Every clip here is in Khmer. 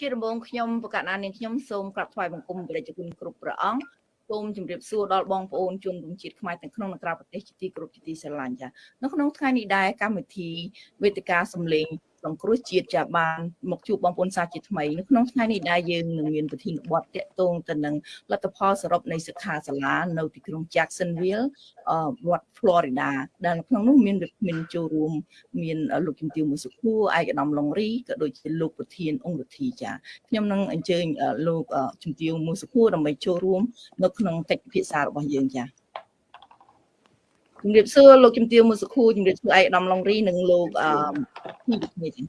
ជាដំបូងខ្ញុំប្រកាសណានាងខ្ញុំសូមក្រាបថ្វាយបង្គំព្រះជគុណគ្រប់ព្រះអង្គសូមជម្រាបសួរដល់បងប្អូនជនរួមជាតិខ្មែរទាំងក្នុងនិងក្រៅប្រទេសជាទីគោរពជាទីស្រឡាញ់ចានៅក្នុងថ្ងៃនេះដែរកម្មវិធីវេទិកាសម្លេង សង្គ្រោះជាតិចាបានមកជួបបងប្អូនសាជាថ្មីនៅក្នុងថ្ងៃនេះដែរយើងនឹងមានប្រធានបទតាក់ទងទៅនឹងលទ្ធផលសរុបនៃសិក្ខាសាលានៅទីក្រុង Jacksonville រដ្ឋ Florida ដែលក្នុងនោះមានវិមានចូលរួមមានលោកជំទាវមួយសុខួរឯកឧត្តមឡុងរីក៏ដូចជាលោកប្រធានអង្គរដ្ឋីចាខ្ញុំនឹងអញ្ជើញលោកជំទាវមួយសុខួរដើម្បីចូលរួម នៅក្នុងកិច្ចពិភាក្សារបស់យើងចា ជំរាបសួរលោកជំទាវមួយសុខួរជំរាបសួរឯកឧត្តមឡុងរីនិងលោកអឺនេះនេះជំ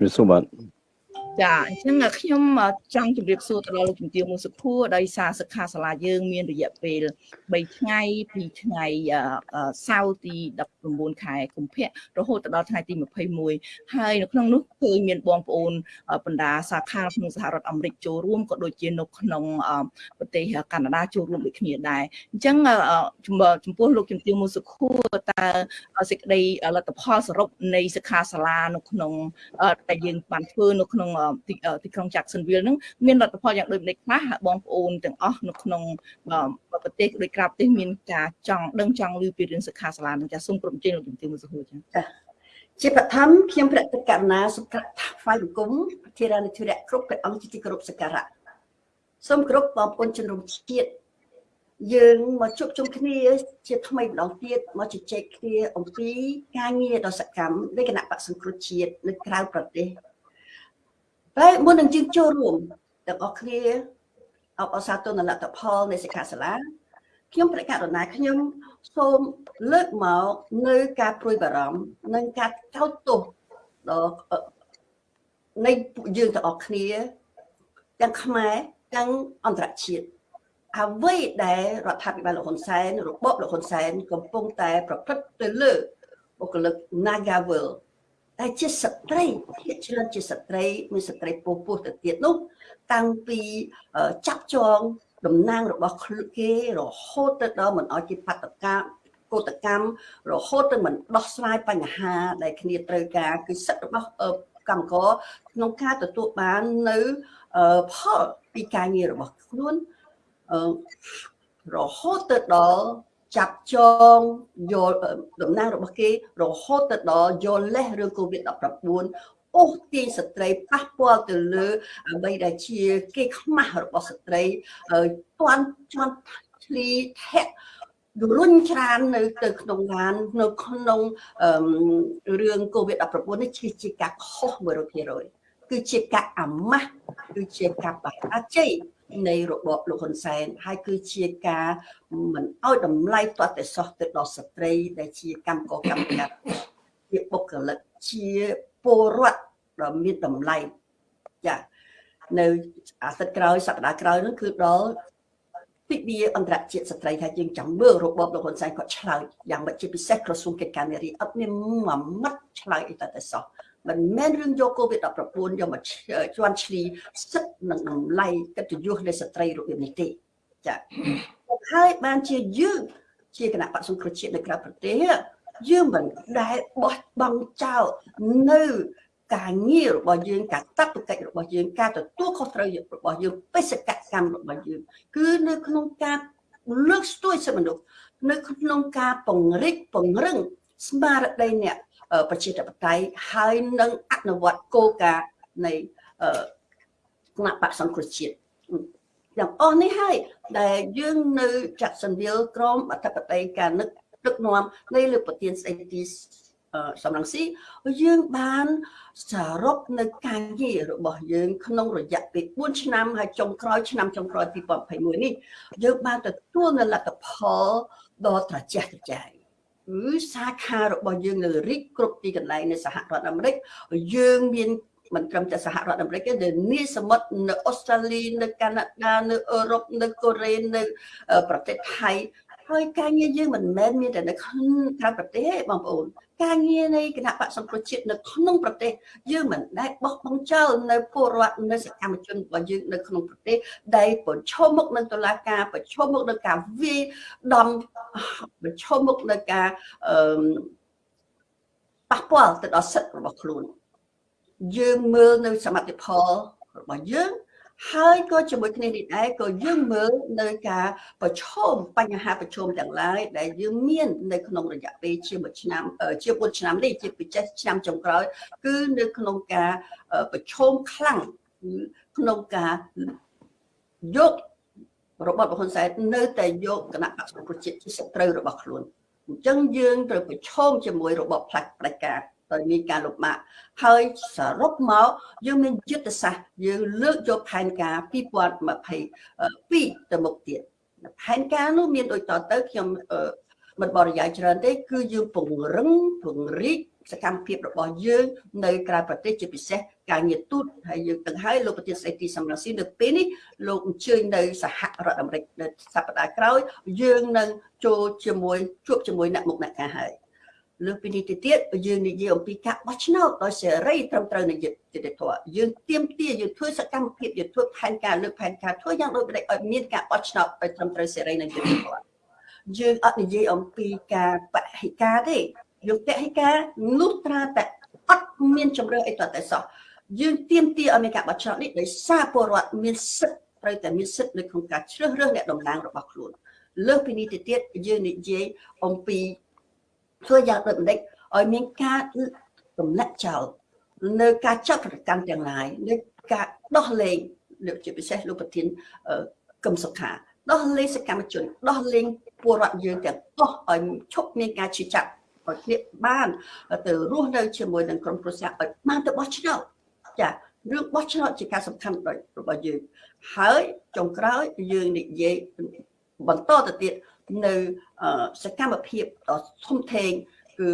រាបសួរបាទ ចាអញ្ចឹងខ្ញុំចង់ជម្រាបសួរទៅដល់លោកជំទាវមួយសុខួរដោយសារសិក្ខាសាលាយើងមានរយៈពេល3ថ្ងៃ2ថ្ងៃសៅរ៍ទី19ខែកុម្ភៈរហូតដល់ថ្ងៃទី21ហើយនៅក្នុងនោះឃើញមានបងប្អូនបណ្ដាសាខាក្នុងសហរដ្ឋអាមេរិកចូលរួមក៏ដូចជានៅក្នុងប្រទេសកាណាដាចូលរួមដូចគ្នាដែរអញ្ចឹងចំពោះលោកជំទាវមួយសុខួរតើសេចក្តីលទ្ធផលសរុបនៃសិក្ខាសាលានៅក្នុងដែលយើងបានធ្វើនៅក្នុងទីក្រុង Jacksonville ហ្នឹងមានលទ្ធផលយ៉ាងដូចនេះខ្លះបងប្អូនទាំងអស់នៅក្នុងប្រទេសដូចក្រៅប្រទេសមានការចង់ដឹងចង់ឮពីរឿងសិក្ខាសាលានឹងចាសូមគ្រប់ជើងលោកជំទាវមួយសុខួរចាចាជាបឋមខ្ញុំព្រះទឹកករណាសុខថ្វាយបង្គំប្រធានាធិរៈគ្រប់ព្រះអង្គជាទីគោរពសក្ការៈសូមគោរពបងប្អូនជនរួមជាតិយើងមកជួបជុំគ្នាជាថ្មីម្ដងទៀតមកជជែកគ្នាអំពីការងារដ៏សកម្មនៃគណៈបក្សសង្គ្រោះជាតិនៅក្រៅប្រទេស តែមុននឹងយើងចូលរួមទាំងអស់គ្នាអបអសាទរលទ្ធផលនៃសិក្ខាសាលាខ្ញុំប្រកាសរណាខ្ញុំសូមលើកមកនៅការព្រួយបារម្ភនិងការកោតទោសដល់នៃពួកយើងទាំងអស់គ្នាទាំងខ្មែរទាំងអន្តរជាតិអ្វីដែលរដ្ឋាភិបាលលោកហ៊ុនសែនរបបលោកហ៊ុនសែនកំពុងតែប្រព្រឹត្តទៅលើបុគ្គលិក Nagavel តែជាស្ត្រីភាគច្រើនជាស្ត្រីមានស្ត្រីពោះពោះទៅទៀតនោះតាំងពីចាប់ចងតំណាងរបស់គេរហូតទៅដល់មិនអោយជាបដកម្មកោតកម្មរហូតទៅមិនដោះស្រាយបញ្ហាដែលគ្នាត្រូវការគឺសិទ្ធិរបស់កម្មករក្នុងការទទួលបាននៅផលពីការងាររបស់ខ្លួនរហូតទៅដល់ ចាប់ចងយកតំណាងរបស់គេរហូតទៅដល់យកលេសរឿង COVID-19 អូសទាញស្ត្រីប៉ះពាល់ទៅលើអ្វីដែលជាគេខ្មាស់របស់ស្ត្រីទាន់ជន់ឆ្លីធាក់រុញច្រាននៅទៅក្នុងឡាននៅក្នុងរឿង COVID-19 នេះជាការខុស100%គឺជាការអាម៉ាស់គឺជាការបរាជ័យ នៃរបបលោកហ៊ុនសែនហើយគឺជាការមិនអោយតម្លៃទាត់តែសោះទៅដល់ស្ត្រី ដែលជាកម្មកកម្មការជាបុគ្គលិកជាពលរដ្ឋដ៏មានតម្លៃចានៅអាទិត្យក្រោយសប្តាហ៍ក្រោយនោះគឺដល់ទិវាអន្តរជាតិស្ត្រីថាយើងចាំមើលរបបលោកហ៊ុនសែនគាត់ឆ្លើយយ៉ាងម៉េចជាពិសេសក្រសួងកិច្ចការនារីអត់មានមួយម៉ាត់ឆ្លើយអីតែតែសោះ មិនមែនរឿងយក COVID-19 យកមកជន់ឈ្លីសិទ្ធនិងតម្លៃកិត្តិយសនៃស្ត្រីរបៀបនេះទេចាហើយបានជាយើងជាគណៈបក្សសង្គ្រោះជាតិនៅក្រៅប្រទេសយើងមិនដែលបោះបង់ចោលនៅការងាររបស់យើងការតបកិច្ចរបស់យើងការទទួលខុសត្រូវរបស់យើងបេសកកម្មរបស់យើងគឺនៅក្នុងការលើកស្ទួយសិទ្ធិមនុស្សនៅក្នុងការពង្រីកពង្រឹងស្មារតីអ្នក ប្រជាធិបតេយ្យហើយនឹងអនុវត្តគោលការណ៍នៃគណៈបក្សសង្គ្រោះជាតិយ៉ាងអស់នេះហើយដែលយើងនៅ Jacksonville ក្រមអធិបតីការនឹកដឹកនាំនៃលោកប្រធានស្ដីទីសំរងស៊ីយើងបានសរុបនៅការងាររបស់យើងក្នុងរយៈពេល4ឆ្នាំហើយចុងក្រោយឆ្នាំចុងក្រោយ2021នេះយើងបានទទួលនៅលទ្ធផលដ៏ត្រចះត្រចៃ គឺសាខារបស់យើងនៅរិចគ្រប់ទីកន្លែងនៅសហរដ្ឋអាមេរិកយើងមានមិនត្រឹមតែសហរដ្ឋអាមេរិកទេនៅនីសមុទ្រនៅអូស្ត្រាលីនៅកាណាដានៅអឺរ៉ុបនៅកូរ៉េនៅប្រទេសថៃហើយការងារយើងមិនមែនមានតែនៅក្នុងក្រៅប្រទេសទេបងប្អូន ការងារនៃគណៈបកសង្គ្រោះជាតិនៅក្នុងប្រទេសយើងមិនដែលបោះបង់ចោលនៅពលរដ្ឋនៅសកម្មជនរបស់យើងនៅក្នុងប្រទេសដែលប្រឈមមុខនឹងតុលាការប្រឈមមុខនឹងការវាយដំប្រឈមមុខនឹងការអឺប៉ះពាល់ទៅដល់សិទ្ធិរបស់ខ្លួនយើងមើលនៅសមត្ថផលរបស់យើង ហើយក៏ជាមួយគ្នានេះដែរក៏យើងមើលនៅការប្រឈមបញ្ហាប្រឈមទាំងឡាយដែលយើងមាននៅក្នុងរយៈពេលជាមួយឆ្នាំជា4ឆ្នាំនេះជាពិសេសឆ្នាំចុងក្រោយ គឺនៅក្នុងការប្រឈមខ្លាំងក្នុងការយករបបហ៊ុនសែននៅតែយកគណៈបក្សប្រជាជាតិជាសត្រូវរបស់ខ្លួនអញ្ចឹងយើងត្រូវប្រឈមជាមួយរបបផ្លាច់ផ្ដាច់ការដោយ មានការលំបាកហើយសរុបមកយើងមានយុទ្ធសាស្ត្រយើងលើកយកផែនការ2022ទៅមុខទៀតផែនការនោះមានដូចតទៅខ្ញុំមិនបរិយាយច្រើនទេ គឺយើងពង្រឹងពង្រីកសកម្មភាពរបស់យើងនៅក្រៅប្រទេសជាពិសេសការងារទូតហើយយើងទាំងហើយលោកប្រធានស្ដីទីសំរងស៊ីនៅពេលនេះលោកអញ្ជើញនៅសហរដ្ឋអាមេរិកនៅសប្តាហ៍ក្រោយយើងនឹងចូលជាមួយជួបជាមួយអ្នកមុខអ្នកការហើយ លើពីនេះទៅទៀតយើងនិយាយអំពីការបោះឆ្នោតដោយសេរីត្រឹមត្រូវនៃយុត្តិធម៌យើងទៀមទាយើងធ្វើសកម្មភាពយើងធ្វើផែនការលើកផែនការធ្វើយ៉ាងដូចម្តេចឲ្យមានការបោះឆ្នោតឲ្យត្រឹមត្រូវសេរីនិងយុត្តិធម៌យើងអត់និយាយអំពីការបហិការទេយកពហិការនោះត្រាតែអត់មានជំរឿអីតតែសោះយើងទៀមទាឲ្យមានការបោះឆ្នោតនេះដោយសារពលរដ្ឋមានសិទ្ធិត្រូវតែមានសិទ្ធិនៅក្នុងការជ្រើសរើសអ្នកតំណាងរបស់ខ្លួនលើសពីនេះទៅទៀតយើងនិយាយអំពី ធ្វើយ៉ាងដូចម្ដេចឲ្យមានការទម្លាក់ចោលនៅការចាប់ប្រកាន់ទាំងឡាយនៅការដោះលែងលោកជាពិសេសលោកប្រធានកឹមសុខាដោះលែងសកម្មជនដោះលែងពលរដ្ឋយើងទាំងអស់ឲ្យឈប់មានការជិះចាប់ឲ្យគ្នាបានទៅរស់នៅជាមួយនឹងក្រុមគ្រួសារឲ្យបានទៅបោះឆ្នោតចារឿងបោះឆ្នោតជាការសំខាន់របស់យើងហើយចុងក្រោយយើងនិយាយបន្តទៅទៀត នៅសកម្មភាពដ៏ធំធេងគឺ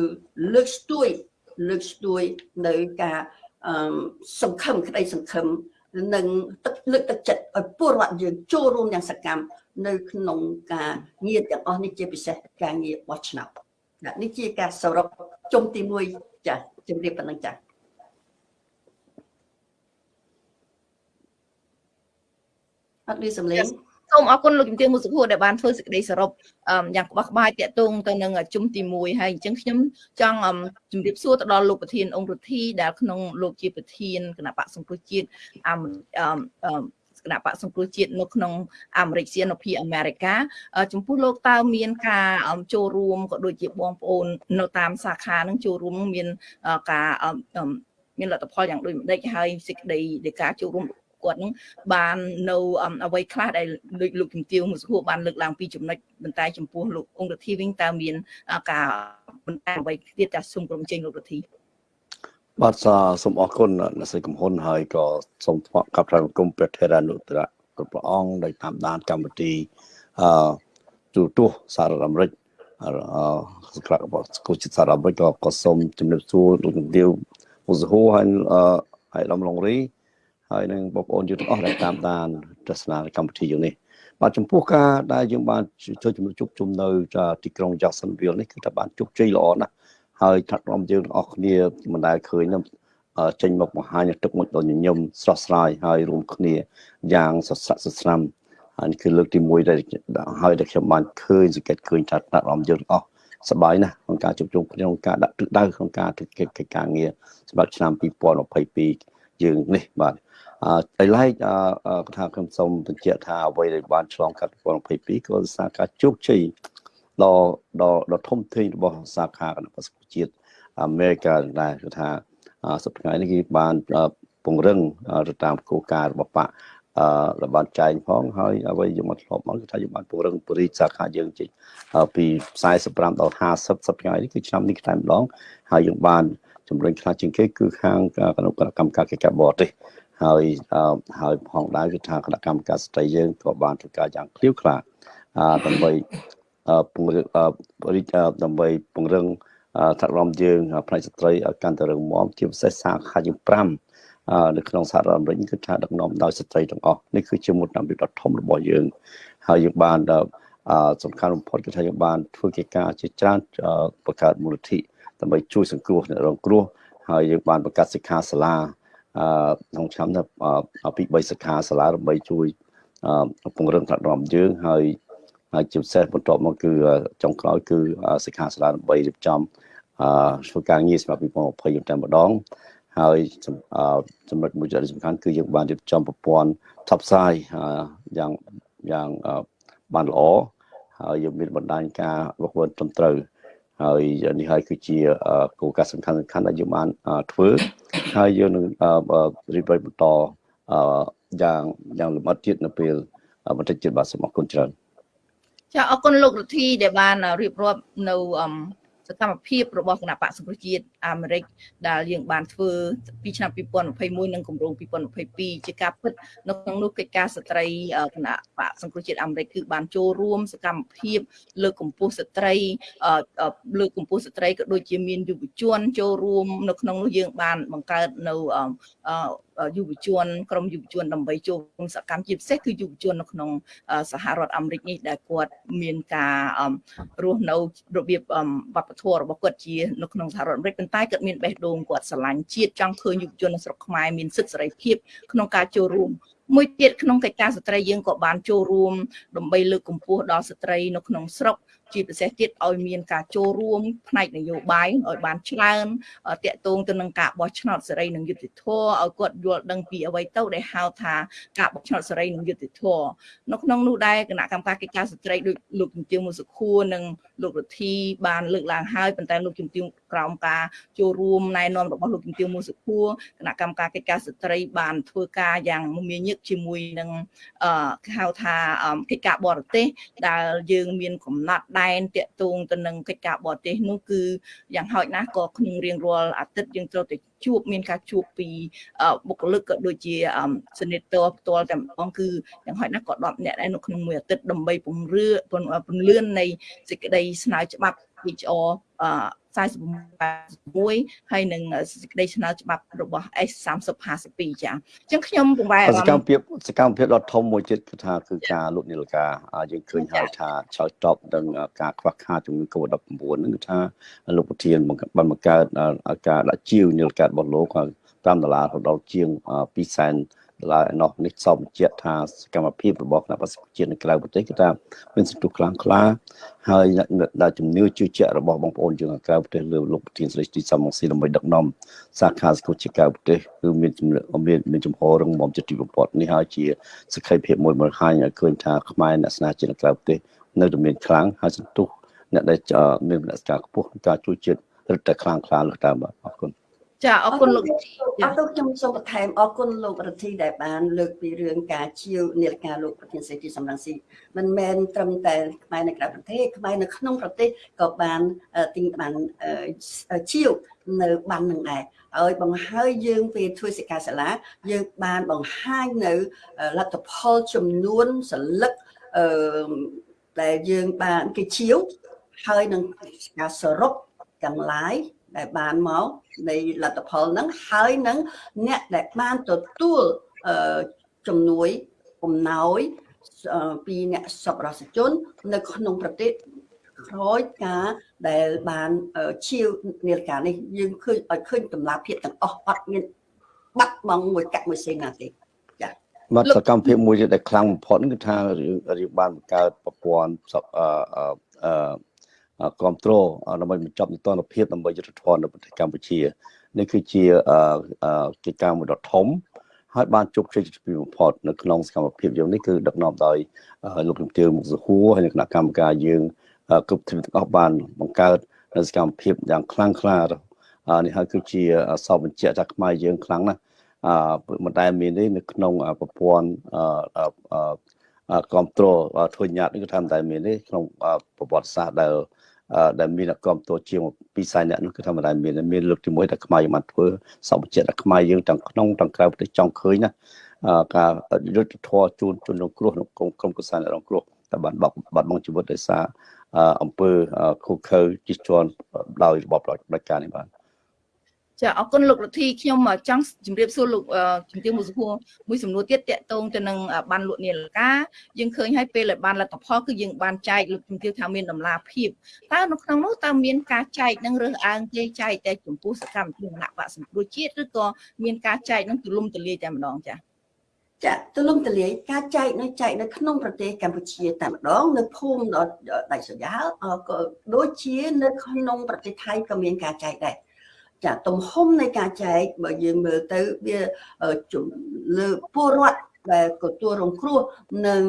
លើកស្ទួយលើកស្ទួយនៅការសង្ឃឹមក្តីសង្ឃឹមនិងទឹកលើកទឹកចិត្តឲ្យពលរដ្ឋយើងចូលរួមយ៉ាងសកម្មនៅក្នុងការងារទាំងអស់នេះជាពិសេសការងារបោះឆ្នោតនេះជាការសរុបជុំទី1ចាជំរាបប៉ុណ្ណឹងចាអត់ឮសំឡេង សូមអរគុណលោកជំទាវមុសុភួរដែលបានធ្វើសេចក្តីសរុបយ៉ាងក្បោះក្បាយតាក់ទងទៅនឹងជុំទី1ហើយអញ្ចឹងខ្ញុំចង់ជម្រាបសួរទៅដល់លោកប្រធានអង្គរដ្ឋីដែលក្នុងលោកជាប្រធានគណៈបកសង្គ្រោះជាតិអឺគណៈបកសង្គ្រោះជាតិនៅក្នុងអាមេរិកសៀនភីអាមេរិកាចំពោះលោកតើមានការចូលរួមក៏ដូចជាបងប្អូននៅតាមសាខានឹងចូលរួមមានការមានលទ្ធផលយ៉ាងដូចម្ដេចហើយសេចក្តីនៃការចូលរួម គាត់នឹងបាននៅអ្វីខ្លះដែលលោកលោកជំទាវមួយសួរបានលើកឡើងពីចំណុចបន្តែចំពោះលោកអង្គរដ្ឋីវិញតើមានការបន្តែអ្វីទៀតចាសូមក្រុមជើញលោករដ្ឋីបាទសូមអរគុណអ្នកស្រីកំហ៊ុនហើយក៏សូមថ្វាយកាប់ថ្វាយបង្គំព្រះធរានុត្តរគ្រប់ព្រះអង្គដែលតាមដានកម្មវិធីអឺទូទស្សន៍សហរដ្ឋអាមេរិកអឺក្រាក់របស់គូចិត្តសហរដ្ឋអាមេរិកក៏ក៏សូមជំរាបសួរលោកជំទាវមុសហូហើយអឺហើយឡំឡុងរី ហើយនឹងបងប្អូនយើងទាំងអស់ដែលតាមដានទស្សនាកម្មវិធីយើងនេះបាទចំពោះការដែលយើងបានធ្វើជំនុំជុំជុំនៅទីក្រុង Jacksonville នេះគឺថាបានជោគជ័យល្អណាស់ហើយថ្នាក់រដ្ឋយើងទាំងអស់គ្នាមិនដែលឃើញនឹងចេញមកបង្ហាញទឹកមុខដ៏ញញឹមស្រស់ស្រាយហើយរួមគ្នាយ៉ាងសស្រាក់សស្រាំហើយនេះគឺលើកទី1ដែលហើយដែលខ្ញុំបានឃើញសង្កេតឃើញថាថ្នាក់រដ្ឋយើងទាំងអស់សប្បាយណាស់ក្នុងការជួបជុំគ្នាក្នុងការដាក់ទិសដៅក្នុងការធ្វើកិច្ចការងារសម្រាប់ឆ្នាំ2022យើងនេះបាទ អឺឡែកអឺថាខ្ញុំសូមបញ្ជាក់ថាអ្វីដែលបានឆ្លងកាត់2022ក៏សារការជោគជ័យដ៏ដ៏ដ៏ធំធេងរបស់សាខាគណៈបក្សជាតិអាមេរិកដែរគឺថាសប្តាហ៍នេះគេបានពង្រឹងទៅតាមគោលការណ៍របស់បកអឺបានចែងផងហើយអ្វីយើងមកធ្លាប់មកគឺថាយើងបានពង្រឹងពរិសាខាយើងជិះពី45ដល់50សប្តាហ៍នេះគឺឆ្នាំនេះតែម្ដងហើយយើងបានជំរុញខ្លះជាងគេគឺខាងគណៈកម្មការកិច្ចការបរទេស ហើយហើយផងដែរគឺថាគណៈកម្មការស្ត្រីយើងក៏បានធ្វើការយ៉ាងឃ្លាវខ្លាដើម្បីពង្រឹងដើម្បីពង្រឹងថ្នាក់រដ្ឋយើងផ្នែកស្ត្រីឲ្យកាន់តែរឹងមាំជាពិសេសសាខាជា5នៅក្នុងសហរដ្ឋអាមេរិកគឺថាដឹកនាំដោយស្ត្រីទាំងអស់នេះគឺជាមុខតាមដ៏ធំរបស់យើង ហើយយើងបានសំខាន់បំផុតគឺថាយើងបានធ្វើកិច្ចការជាច្រើនបង្កើតមូលនិធិដើម្បីជួយសង្គ្រោះអ្នករងគ្រោះហើយយើងបានបង្កើតសិក្ខាសាលា អឺក្នុងឆ្នាំនេះពី3សិក្ខាសាលាដើម្បីជួយពង្រឹងថ្នាក់រដ្ឋយើងហើយហើយជាពិសេសបន្ទាប់មកគឺចុងក្រោយគឺសិក្ខាសាលាដើម្បីរៀបចំអឺធ្វើការងារសម្រាប់2020តែម្ដងហហើយចំណុចមួយដែលសំខាន់គឺយើងបានរៀបចំប្រព័ន្ធថប់ផ្សាយយ៉ាងយ៉ាងបានល្អហើយយើងមានបណ្ដាញការវឹកវើត្រឹមត្រូវ ហើយនេះហើយគឺជាគោលការណ៍សំខាន់សំខាន់ដែលយើងបានធ្វើហើយយើងនឹងរៀបរៀងបន្តយ៉ាងយ៉ាងលម្អិតទៀតនៅពេលបន្តិចទៀតបាទសូមអរគុណច្រើនចាអរគុណលោករដ្ឋីដែលបានរៀបរាប់នៅសកម្មភាពរបស់គណៈបកសង្គ្រោះជាតិអាមេរិកដែលយើងបានធ្វើពីឆ្នាំ2021និងគម្រោង2022ជាការពិតនៅក្នុងនោះកិច្ចការស្ត្រីគណៈបកសង្គ្រោះជាតិអាមេរិកគឺបានចូលរួមសកម្មភាព លើកកម្ពស់ស្ត្រីលើកកម្ពស់ស្ត្រីក៏ដូចជាមានយុវជនចូលរួមនៅក្នុងនោះយើងបានបង្កើតនៅយុវជនក្រុមយុវជនដើម្បីចូលរួមសកម្មជាពិសេសគឺយុវជននៅក្នុងសហរដ្ឋអាមេរិកនេះដែលគាត់មានការរស់នៅរបៀបវប្បធម៌របស់គាត់ជានៅក្នុងសហរដ្ឋអាមេរិកប៉ុន្តែគាត់មានបេះដូងគាត់ស្រឡាញ់ជាតិចង់ឃើញយុវជននៅស្រុកខ្មែរមានសិទ្ធិសេរីភាពក្នុងការចូលរួមមួយទៀតក្នុងកិច្ចការស្ត្រីយើងក៏បានចូលរួមដើម្បីលើកកម្ពស់ដល់ស្ត្រីនៅក្នុងស្រុកជាពិសេសទៀតឲ្យមានការចូលរួមផ្នែកនយោបាយឲ្យបានច្រើនតាក់ទងទៅនឹងការបោះឆ្នោតសេរីនិងយុត្តិធម៌ឲ្យគាត់យល់ដឹងពីអ្វីទៅដែលហៅថាការបោះឆ្នោតសេរីនិងយុត្តិធម៌នៅក្នុងនោះដែរគណៈកម្មការកិច្ចការស្ត្រីដូចលោកជំទាវមុសុខួរនិង លោករដ្ឋីបានលើកឡើងហើយប៉ុន្តែលោកជំទាវក្រោមការចូលរួមណែនាំរបស់លោកជំទាវមុសុខួរគណៈកម្មការកិច្ចការស្ត្រីបានធ្វើការយ៉ាងមមាញឹកជាមួយនឹងអឺហៅថាកិច្ចការបរទេសដែលយើងមានកំណត់ដែនតាក់ទងទៅនឹងកិច្ចការបរទេសនោះគឺយ៉ាងហោចណាស់ក៏ក្នុងរៀងរាល់អាទិត្យយើងត្រូវតែ ជួបមានការជួបពីបុគ្គលិកក៏ដូចជាសនិតតផ្ទាល់តែម្ដងគឺយ៉ាងហោចណាស់ក៏10នាក់ដែរនៅក្នុងមួយអាទិត្យដើម្បីពង្រឿពន្លឿននៃសេចក្តីស្នើច្បាប់ HR 41ហើយនឹងសេចក្តីឆ្នើច្បាប់របស់ S3052 ចាអញ្ចឹងខ្ញុំពង្វែសកម្មភាពសកម្មភាពដ៏ធំមួយទៀតគឺថាគឺការលុបនីលការយើងឃើញហើយថាឆ្លើយតបនឹងការខ្វះខាតជំងឺ Covid-19 ហ្នឹងគឺថាលោកប្រធានបានបង្កើតការដាក់ជាវនីលការរបស់លោក5ដុល្លារដល់ជាង2សែន ឡើយនោះនេះសពបញ្ជាក់ថាសកម្មភាពរបស់គណៈបក្សជាតិនៅក្រៅប្រទេសគឺថាមានសន្ទុះខ្លាំងក្លាហើយដែលជំនឿជឿជាក់របស់បងប្អូនយើងនៅក្រៅប្រទេសលើលោកប្រធានស្រីទីសំងស៊ីដើម្បីដឹកនាំសាខាសង្គមជាក្រៅប្រទេសគឺមានមានមានចំហររងមមចិត្តទីបំផុតនេះហើយជាសក្ខីភាពមួយបង្ហាញឲ្យឃើញថាខ្មែរអ្នកស្នាជាតិនៅក្រៅប្រទេសនៅតែមានខ្លាំងហើយសន្ទុះអ្នកដែលមានមនសិការខ្ពស់ក្នុងការជួយជាតិរឹតតែខ្លាំងក្លាលើតាមអរគុណ ចាអរគុណលោកអរគុណខ្ញុំសូមបន្ថែមអរគុណលោករដ្ឋីដែលបាន លើកពីរឿងការជាវនាឡិកាលោកប្រធានសេដ្ឋីសំរងស៊ីមិនមែនត្រឹមតែខ្មែរនៅក្រៅប្រទេសខ្មែរនៅក្នុងប្រទេសក៏បានទិញបានជាវនៅបាននឹងដែរឲ្យបង្ហើយយើងពេលធ្វើសិក្ខាសាលាយើងបានបង្ហាញនៅលទ្ធផលចំនួនសន្លឹកអឺដែលយើងបានគេជាវហើយនឹងការសរុបទាំងឡាយ ដែលបានមកនៃលទ្ធផលហ្នឹងហើយនឹងអ្នកដែលបានទទួលជំនួយអំណោយពីអ្នកសប្បុរសជន នៅក្នុងប្រទេសក្រោយការដែលបានជាវនាឡិកានេះយើងឃើញឲ្យឃើញតម្លាភាពទាំងអស់អត់មានបាត់បង់មួយកមួយសេណាទេចា៎បាទសកម្មភាពមួយដែលខ្លាំងបំផុតគឺថារឿងបានបង្កើតប្រព័ន្ធអឺអឺ គ្រប់គ្រងដើម្បីបញ្ចប់និទានភាពដើម្បីយុទ្ធធននៅប្រទេសកម្ពុជានេះគឺជាកិច្ចការមួយដ៏ធំហើយបានជោគជ័យជាទីបំផុតនៅក្នុងសកម្មភាពយើងនេះគឺដឹកនាំដោយលោកជំទាវមុខសហួរហើយនិងគណៈកម្មការយើងគ្រប់ទ្វីទាំងអស់បានបង្កើតនៅសកម្មភាពយ៉ាងខ្លាំងក្លានេះហើយគឺជាសពបញ្ជាក់ថាខ្មែរយើងខ្លាំងណាស់អឺមិនដែលមានទេនៅក្នុងប្រព័ន្ធអឺគ្រប់គ្រងធ្វើញាតនេះគឺថាមិនដែលមានទេក្នុងប្រវត្តិសាស្ត្រដែល ដែលមានអ្នកគ្រប់តួជាងពីខ្សែអ្នកនោះគឺធម្មតាមានមានលើកទី1ដែលខ្មែរយើងបានធ្វើសពចិត្តខ្មែរយើងទាំងក្នុងទាំងក្រៅប្រទេសចង់ឃើញណាការយុទ្ធធរជូនជនរងគ្រោះក្នុងក្រុមគសាអ្នករងគ្រោះតែបានបាត់បាត់បង់ជីវិតដោយសារអង្គើខូខើជិះជាន់ដោយរបបផ្ដាច់ការនេះបាទ ចាអរគុណលោករដ្ឋីខ្ញុំចង់ជម្រាបសួរលោកជំទាវមួយសំណួរមួយសំណួរទៀតតកតងទៅនឹងបានលក់នាឡិកាយើងឃើញហើយពេលដែលបានលទ្ធផលគឺយើងបានចែកលោកជំទាវថាមានតម្លាភាពតើនៅក្នុងនោះតើមានការចែកនឹងរើសអើងទេចែកតែចំពោះសកម្មភាពគណៈបកសង្គ្រោះជាតិឬក៏មានការចែកនឹងទូលំទូលាយតែម្ដងចាចាទូលំទូលាយការចែកនៅចែកនៅក្នុងប្រទេសកម្ពុជាតែម្ដងនៅភូមិដល់ដៃសយ៉ាលក៏ដូចជានៅក្នុងប្រទេសថៃក៏មានការចែកដែរ ចាទំហំនៃការចែកបើយើងមើលទៅវាជំលើពលរដ្ឋដែលទទួលរងគ្រោះនឹង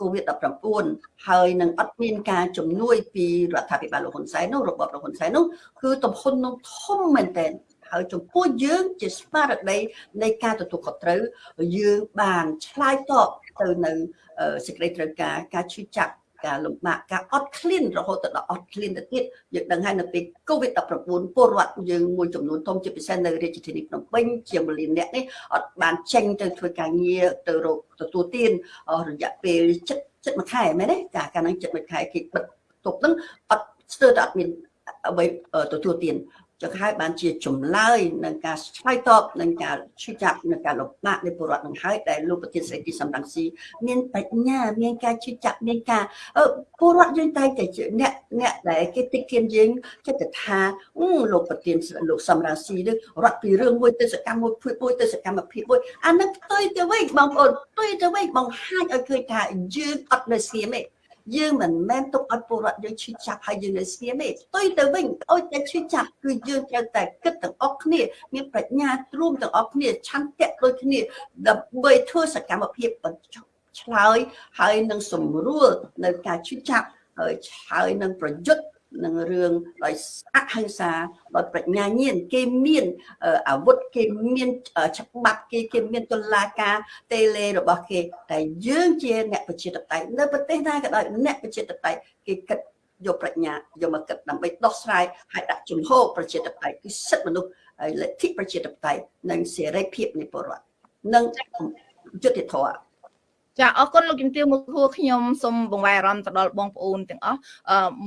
COVID-19 ហើយនឹងអត់មានការជំនួយពីរដ្ឋាភិបាលលោកហ៊ុនសែននោះរបបលោកហ៊ុនសែននោះគឺទំហំនោះធំមែនទែនហើយចំពោះយើងជាស្មារតីនៃការទទួលខុសត្រូវយើងបានឆ្លើយតបទៅនៅសេចក្តីត្រូវការការឈឺចាប់ ការលំបាកការអត់ឃ្លានរហូតដល់អត់ឃ្លានទៅទៀតយើងដឹងហើយនៅពេល COVID-19 ពលរដ្ឋយើងមួយចំនួនធំជាពិសេសនៅរាជធានីភ្នំពេញជាង1លានអ្នកនេះអត់បានចេញទៅធ្វើការងារទៅរកទទួលទានរយៈពេលចិត្តចិត្តមួយខែមែនទេចាកាលហ្នឹងចិត្តមួយខែគេបិទទប់ហ្នឹងអត់ស្ទើរតែអត់មានអ្វីទទួលទាន ចឹងហើយបានជាចម្លើយនឹងការឆ្លើយតបនឹងការឈឺចាប់នឹងការលំបាកនៃពលរដ្ឋនឹងហើយដែលលោកប្រធានស្រីទីសំរងស៊ីមានបញ្ញាមានការឈឺចាប់មានការពលរដ្ឋយើងតែតែអ្នកអ្នកដែលគេតិចគៀនយើងចិត្តថាលោកប្រធានលោកសំរងស៊ីនឹងរត់ពីរឿងមួយទៅសកម្មមួយភួយមួយទៅសកម្មភាពមួយអានឹងផ្ទុយទៅវិញបងប្អូនផ្ទុយទៅវិញបង្ហាញឲ្យឃើញថាយើងអត់នៅស្ងៀមទេ យើងមិនមែនទុកឲ្យពលរដ្ឋយើងឈឺចាប់ហើយយើងនៅស្ងៀមទេផ្ទុយទៅវិញអុយតែឈឺចាប់គឺយើងត្រូវតែគិតទាំងអស់គ្នា មានប្រាជ្ញារួមទាំងអស់គ្នាឆន្ទៈដូចគ្នាដើម្បីធ្វើសកម្មភាពបញ្ចុះឆ្លើយហើយនឹងសម្រួលនៅការឈឺចាប់ហើយហើយនឹងប្រយុទ្ធ នឹងរឿងដោយអហិង្សាដោយប្រាជ្ញាញាណគេមានអាវុធគេមានច្បាប់គេគេមានតុលាការតេលេរបស់គេតែយើងជាអ្នកប្រជាធិបតេយ្យនៅប្រទេសណាក៏ដោយអ្នកប្រជាធិបតេយ្យគេគិតយកប្រាជ្ញាយកមកគិតដើម្បីដោះស្រាយហើយដាក់ជំហរប្រជាធិបតេយ្យគឺសិទ្ធិមនុស្សហើយលទ្ធិប្រជាធិបតេយ្យនិងសេរីភាពនៃពលរដ្ឋនិងយុត្តិធម៌ ចាអរគុណលោកជំទាវមកហួរខ្ញុំសូមបង្វែរអារម្មណ៍ទៅដល់បងប្អូនទាំងអស់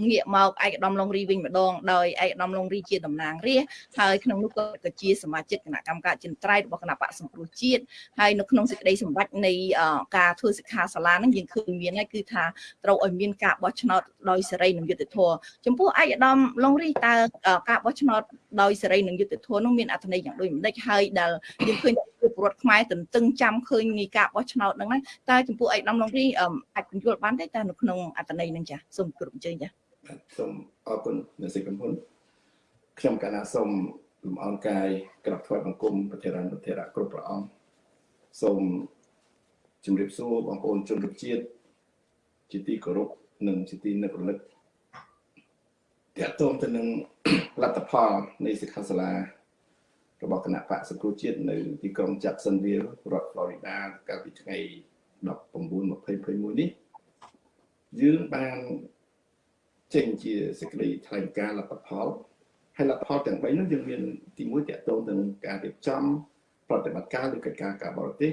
ងាកមកឯកឧត្តមលងរីវិញម្ដងដោយឯកឧត្តមលងរីជាតំណាងរាស្ត្រហើយក្នុងនោះក៏ជាសមាជិកគណៈកម្មការចិនត្រៃរបស់គណៈបកសង្គ្រោះជាតិហើយនៅក្នុងសេចក្តីសម្រេចនៃការធ្វើសិក្ខាសាលាហ្នឹងយើងឃើញមានហើយគឺថាត្រូវឲ្យមានការបោះឆ្នោតដោយសេរីនិងយុត្តិធម៌ចំពោះឯកឧត្តមលងរីតើការបោះឆ្នោតដោយសេរីនិងយុត្តិធម៌នោះមានអត្ថន័យយ៉ាងដូចម្ដេចហើយដែលយើងឃើញ ពលរដ្ឋខ្មែរទន្ទឹងចាំឃើញនៃការបោះឆ្នោតហ្នឹងតើចំពោះឯកឧត្តមលងរីអាចពន្យល់បានទេតើនៅក្នុងអត្តន័យហ្នឹងចាសូមគោរពអញ្ជើញចាសូមអរគុណអ្នកសិកំហ៊ុនខ្ញុំកណាសូមលំអរកាយក្រាបថ្វាយបង្គំប្រធានរដ្ឋធរៈគ្រប់ព្រះអង្គសូមជម្រាបសួរបងប្អូនជនជាតិជាតិជាទីគោរពនិងជាទីនឹករលឹកតកតងទៅនឹងលទ្ធផលនៃសិក្ខាសាលា របស់គណៈបកសង្គ្រោះជាតិនៅទីក្រុង Jacksonville រដ្ឋ Florida កាលពីថ្ងៃ19/2021នេះយើងបានចេញជាសេចក្តីថ្លែងការណ៍លទ្ធផលហើយលទ្ធផលទាំង3នោះយើងមានទី1តកតងនឹងការរៀបចំប្រតិបត្តិការឬកិច្ចការការបរទេស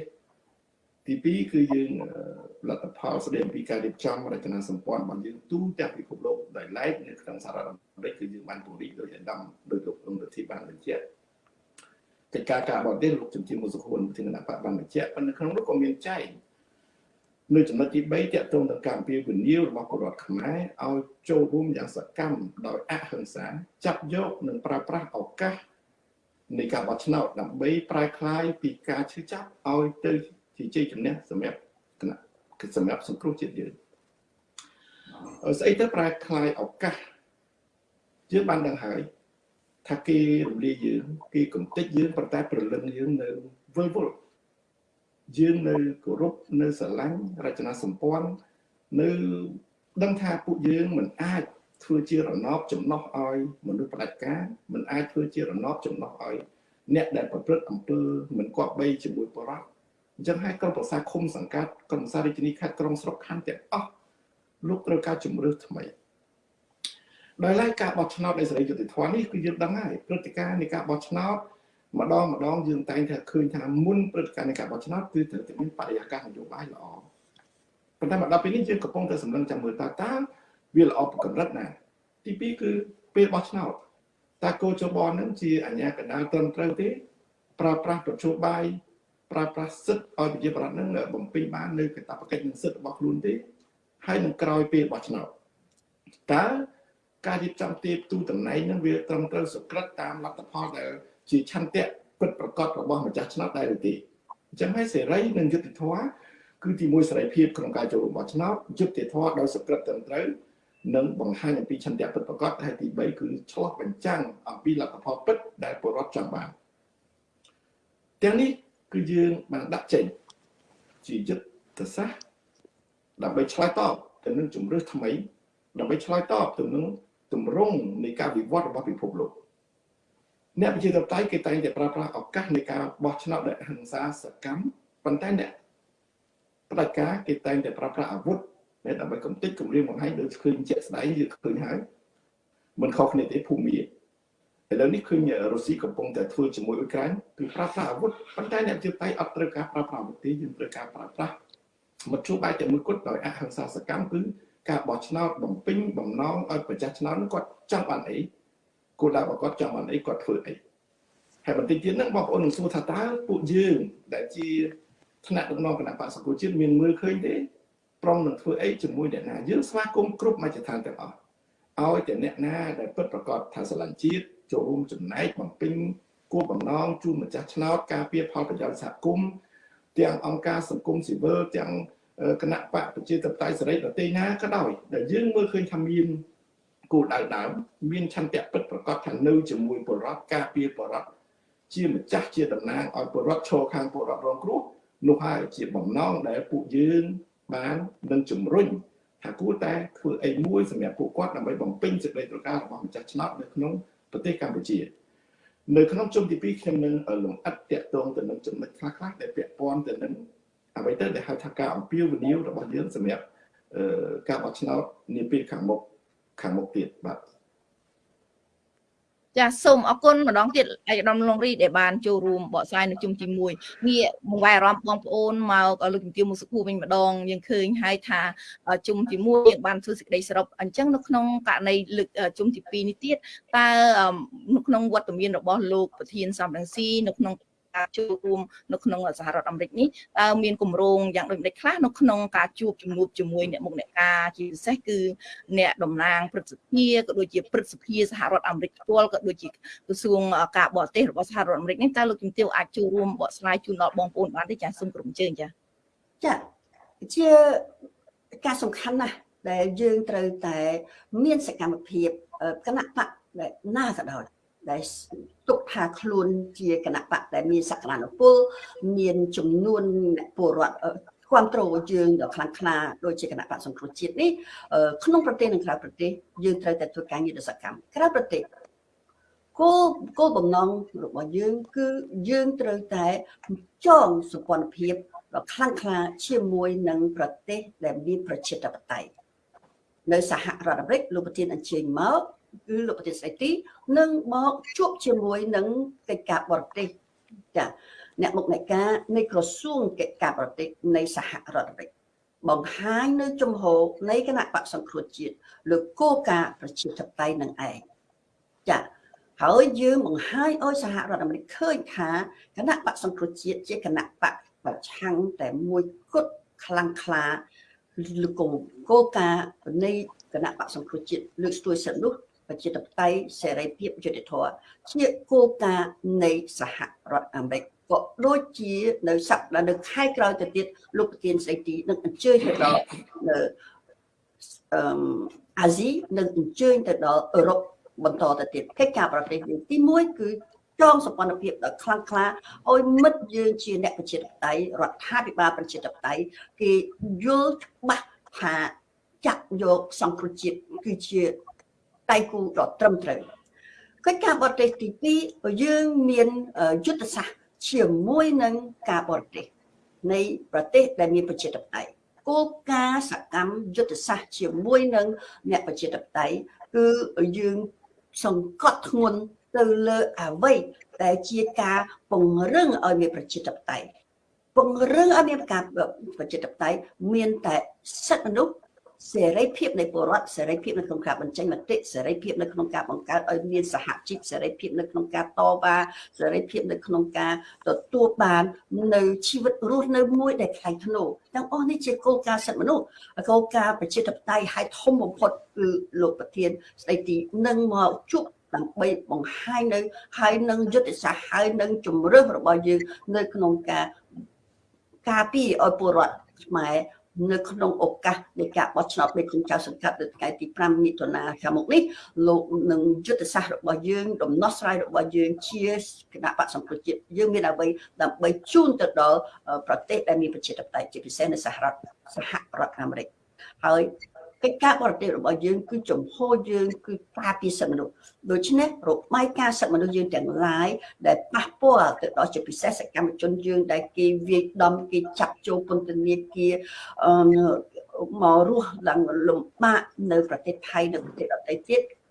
ទី2គឺយើងលទ្ធផលស្ដីអំពីការរៀបចំរចនាសម្ព័ន្ធរបស់យើងទូទាំងពិភពលោកដោយឡែកនៅក្នុងសហរដ្ឋអាមេរិកគឺយើងបានពង្រីកដោយអាដាមដោយលោកលោករដ្ឋាភិបាលបញ្ជាក់ កិច្ចការការបរទេសលោកជំទាវមុសុខួនប្រធានគណៈបកបានបញ្ជាក់ប៉ុន្តែក្នុងនោះក៏មានចែកនៅចំណុចទី3តកតងនឹងកម្មវិធីវិនិយោគរបស់ពលរដ្ឋខ្មែរឲ្យចូលរួមយ៉ាងសកម្មដោយអហិង្សាចាប់យកនិងប្រើប្រាស់ឱកាសនៃការបោះឆ្នោតដើម្បីប្រែក្លាយពីការឈឺចាប់ឲ្យទៅជាជ័យជំនះសម្រាប់គណៈសម្រាប់សង្គ្រោះជាតិយើងស្អីទៅប្រែក្លាយឱកាសយើងបានដឹងហើយ ថាគេរំលាយយើងគេកំទេចយើងប៉ុន្តែប្រលឹងយើងនៅវិលវល់យើងនៅគោរពនៅស្រឡាញ់រចនាសម្ព័ន្ធនៅដឹងថាពួកយើងមិនអាចធ្វើជារណបចំណោះឲ្យមនុស្សផ្ដាច់ការមិនអាចធ្វើជារណបចំណោះឲ្យអ្នកដែលប្រព្រឹត្តអំពើមិនគប្បីជាមួយបរិបទអញ្ចឹងហើយក្រុមប្រឹក្សាឃុំសង្កាត់ក្រុមប្រឹក្សារាជធានីខេត្តក្រុងស្រុកខណ្ឌទាំងអស់លោកត្រូវការជំរឿសថ្មី ដោយឡែកការបោះឆ្នោតនៃសេរីយុត្តិធម៌នេះគឺយើងដឹងហើយព្រឹត្តិការណ៍នៃការបោះឆ្នោតម្ដងម្ដងយើងតែងតែឃើញថាមុនព្រឹត្តិការណ៍នៃការបោះឆ្នោតគឺត្រូវតែមានបរិយាកាសនយោបាយល្អប៉ុន្តែមកដល់ពេលនេះយើងកំពុងតែសម្លឹងចាំមើលតើតើវាល្អប្រកម្រិតណា ទី2គឺពេលបោះឆ្នោតតើគោចបនឹងជាអញ្ញាកណ្ដាលត្រឹមត្រូវទេ ប្រើប្រាស់ប្រជុំបាយប្រើប្រាស់សិទ្ធឲ្យប្រជាប្រដ្ឋនឹងបំពេញបាននៅកាតព្វកិច្ចនិងសិទ្ធរបស់ខ្លួនទេហើយនឹងក្រោយពេលបោះឆ្នោតតើ ការរៀបចំទីទូតំណែងនឹងវាត្រឹមត្រូវសុក្រិតតាមលទ្ធផលដែលជាឆន្ទៈពិតប្រកបរបស់ម្ចាស់ឆ្នោតដែរឬទេអញ្ចឹងហើយសេរីនិងយុត្តិធម៌គឺទីមួយសេរីភាពក្នុងការចូលរួមបោះឆ្នោតយុត្តិធម៌ដោយសុក្រិតត្រឹមត្រូវនិងបង្ហាញអំពីឆន្ទៈពិតប្រាកដហើយទី3គឺឆ្លោះបញ្ចាំងអំពីលទ្ធផលពិតដែលពលរដ្ឋចង់បានទាំងនេះគឺយើងបានដាក់ចេញជាយុទ្ធសាស្ត្រដើម្បីឆ្លើយតបទៅនឹងជំរឿសថ្មីដើម្បីឆ្លើយតបទៅនឹង ទម្រង់នៃការវិវត្តរបស់ពិភពលោកអ្នកប្រជាធិបតេយ្យគេតែងតែប្រើប្រាស់ឱកាសនៃការបោះឆ្នោតដោយហិង្សាសកម្មប៉ុន្តែអ្នកផ្ដាច់ការគេតែងតែប្រើប្រាស់អាវុធដែលដើម្បីកំទេចគម្រាមបង្ហាញដូចឃើញជាក់ស្ដែងយើងឃើញហើយមិនខុសគ្នាទេភូមិឥឡូវនេះឃើញរុស្ស៊ីកំពុងតែធ្វើជាមួយអ៊ុយក្រែនគឺប្រើប្រាស់អាវុធប៉ុន្តែអ្នកជាតិតៃអត់ត្រូវការប្រើប្រាស់អាវុធទេយើងត្រូវការប្រើប្រាស់មធ្យោបាយតែមួយគត់ដោយអហិង្សាសកម្មគឺ ការបោះឆ្នោតបំពេញបំណងឲ្យប្រជាឆ្នោតគាត់ចង់បានអីគោលដៅរបស់គាត់ចង់បានអីគាត់ធ្វើអីហើយបន្តិចទៀតហ្នឹងបងប្អូននឹងសួរថាតើពួកយើងដែលជាថ្នាក់ដឹកនាំគណៈបក្សសង្គមជាតិមានមើលឃើញទេប្រុងនឹងធ្វើអីជាមួយអ្នកណាយើងស្វាគមន៍គ្រប់មជ្ឈដ្ឋានទាំងអស់ឲ្យតែអ្នកណាដែលពិតប្រកបថាស្រឡាញ់ជាតិចូលរួមចំណែកបំពេញគោលបំណងជូនម្ចាស់ឆ្នោតការពារផលប្រយោជន៍សហគមន៍ទាំងអង្គការសង្គមស៊ីវិលទាំង គណៈបកប្រជាធិបតេយ្យសេរីប្រទេសណាក៏ដោយដែលយើងមើលឃើញថាមានគោលដៅដើមមានឆន្ទៈពិតប្រកបថានៅជាមួយបរដ្ឋការពារបរដ្ឋជាម្ចាស់ជាតំណាងឲ្យបរដ្ឋឈរខាងបរដ្ឋរងគ្រោះនោះហើយជាបំណងដែលពួកយើងបាននឹងជំរុញថាគួរតែធ្វើអីមួយសម្រាប់ពួកគាត់ដើម្បីបំពេញសេចក្តីត្រូវការរបស់ម្ចាស់ឆ្នោតនៅក្នុងប្រទេសកម្ពុជានៅក្នុងជុំទី2ខ្ញុំនឹងលំអិតតាក់ទងទៅនឹងចំណុចខ្លះៗដែលពាក់ព័ន្ធទៅនឹង អ្វីទៅដែលហៅថាការអំពាវនាវរបស់យើងសម្រាប់ការបោះឆ្នោតនាពេលខាងមុខខាងមុខទៀតបាទចាសូមអរគុណម្ដងទៀតឯកឧត្តមលងរីដែលបានចូលរួមបកស្រាយនៅជុំទី1ងាកបង្វែរអារម្មណ៍បងប្អូនមកលោកជំទាវមុខសុខួរវិញម្ដងយើងឃើញហើយថាជុំទី1យើងបានធ្វើសេចក្តីសរុបអញ្ចឹងនៅក្នុងករណីលើកជុំទី2នេះទៀតតើនៅក្នុងវត្តមានរបស់លោកប្រធានសំរងស៊ីនៅក្នុង ការចូលរួមនៅក្នុងសហរដ្ឋអាមេរិកនេះតើមានគម្រោងយ៉ាងដូចម្តេចខ្លះនៅក្នុងការជួបជំនួបជាមួយអ្នកមុខអ្នកការជាពិសេសគឺអ្នកតំណាងព្រឹទ្ធសភាក៏ដូចជាព្រឹទ្ធសភាសហរដ្ឋអាមេរិកផ្ទាល់ក៏ដូចជាក្រសួងការបរទេសរបស់សហរដ្ឋអាមេរិកនេះតើលោកជំទាវអាចចូលរួមបកស្រាយជូនដល់បងប្អូនបានទេចាសូមក្រុមជើងចាចាជាការសំខាន់ណាស់ដែលយើងត្រូវតែមានសកម្មភាពគណៈបកណាក៏ដោយ ដែលទុកថាខ្លួនជាគណៈបកដែលមានសក្តានុពលមានចំនួនអ្នកពលរដ្ឋគ្រប់គ្រងយើងដ៏ខ្លាំងក្លាដូចជាគណៈបកសង្គ្រោះជាតិនេះក្នុងប្រទេសនិងក្រៅប្រទេសយើងត្រូវតែធ្វើការងារដ៏សកម្មក្រៅប្រទេសគោលគោលបំណងរបស់យើងគឺយើងត្រូវតែចងសម្ព័ន្ធភាពដ៏ខ្លាំងក្លាជាមួយនឹងប្រទេសដែលមានប្រជាធិបតេយ្យនៅសហរដ្ឋអាមេរិកលោកប្រធានអញ្ជើញមក គឺលោកប្រទេសស្រីទីនឹងមកជួបជាមួយនឹងកិច្ចការបរទេសចាអ្នកមុខអ្នកការនៃក្រសួងកិច្ចការបរទេសនៃសហរដ្ឋអាមេរិកបង្ហាញនៅជំហរនៃគណៈបកសង្គ្រោះជាតិលើគោលការណ៍ប្រជាធិបតេយ្យនឹងឯងចាហើយយើងបង្ហាញឲ្យសហរដ្ឋអាមេរិកឃើញថាគណៈបកសង្គ្រោះជាតិជាគណៈបកប្រឆាំងតែមួយគត់ខ្លាំងក្លាលើគោលការណ៍នៃគណៈបកសង្គ្រោះជាតិលើកស្ទួយសិទ្ធិនោះ ប្រជាធិបតេយ្យសេរីភាពយុត្តិធម៌ជាគោលការណ៍នៃសហរដ្ឋអាមេរិកក៏ដូចជានៅសប្តាហ៍នៅខែក្រោយទៅទៀតលោកប្រធានស្ដីទីនឹងអញ្ជើញទៅដល់នៅអឺអាស៊ីនឹងអញ្ជើញទៅដល់អឺរ៉ុបបន្តទៅទៀតកិច្ចការប្រទេសយើងទី1គឺចងសម្ព័ន្ធភាពដ៏ខ្លាំងក្លាឲ្យមិត្តយើងជាអ្នកប្រជាធិបតេយ្យរដ្ឋាភិបាលប្រជាធិបតេយ្យគេយល់ច្បាស់ថាចាក់យកសង្គ្រោះជាតិគឺជា ដៃគូដ៏ត្រឹមត្រូវកិច្ចការបរទេសទី2យើងមានយុទ្ធសាស្ត្រជាមួយនឹងការបរទេសនៃប្រទេសដែលមានប្រជាធិបតេយ្យគោលការណ៍សកម្មយុទ្ធសាស្ត្រជាមួយនឹងអ្នកប្រជាធិបតេយ្យគឺយើងសង្កត់ធ្ងន់ទៅលើអ្វីដែលជាការពង្រឹងឲ្យមានប្រជាធិបតេយ្យពង្រឹងឲ្យមានការប្រជាធិបតេយ្យមានតែសិទ្ធិមនុស្ស សេរីភាពនៃពលរដ្ឋសេរីភាពនៅក្នុងការបញ្ចេញមតិសេរីភាពនៅក្នុងការបង្កើតឲ្យមានសហជីពសេរីភាពនៅក្នុងការតវ៉ាសេរីភាពនៅក្នុងការទទួលបាននៅជីវិតរស់នៅមួយដែលខ្លាំងធ្នូទាំងអស់នេះជាគោលការណ៍សិទ្ធិមនុស្សគោលការណ៍ប្រជាធិបតេយ្យហើយធំបំផុតគឺលោកប្រធានស្ដីទីនឹងមកជួបដើម្បីបង្ហាញនៅហើយនឹងយុទ្ធសាស្ត្រហើយនឹងជំរឿសរបស់យើងនៅក្នុងការការពារឲ្យពលរដ្ឋខ្មែរ នៅក្នុងឱកាសនៃការបោះឆ្នោតមេឃុំចៅសង្កាត់នៅថ្ងៃទី5មិថុនាខាងមុខនេះលោកនឹងយុទ្ធសាស្ត្ររបស់យើងដំណោះស្រាយរបស់យើងជាគណៈបកសង្គ្រោះជាតិយើងមានអ្វីដើម្បីជូនទៅដល់ប្រទេសដែលមានប្រជាធិបតេយ្យជាពិសេសនៅសហរដ្ឋសហរដ្ឋអាមេរិកហើយ កិច្ចការបរទេសរបស់យើងគឺចំហយើងគឺការពារសិទ្ធិមនុស្សដូច្នេះរបាយការណ៍សិទ្ធិមនុស្សយើងទាំងឡាយដែលប៉ះពាល់ទៅដល់ជាពិសេសសកម្មជនយើងដែលគេវាយដំគេចាប់ចូលពន្ធនាគារមករស់ឡើងលំបាកនៅប្រទេសថៃនិងប្រទេសដទៃទៀតក៏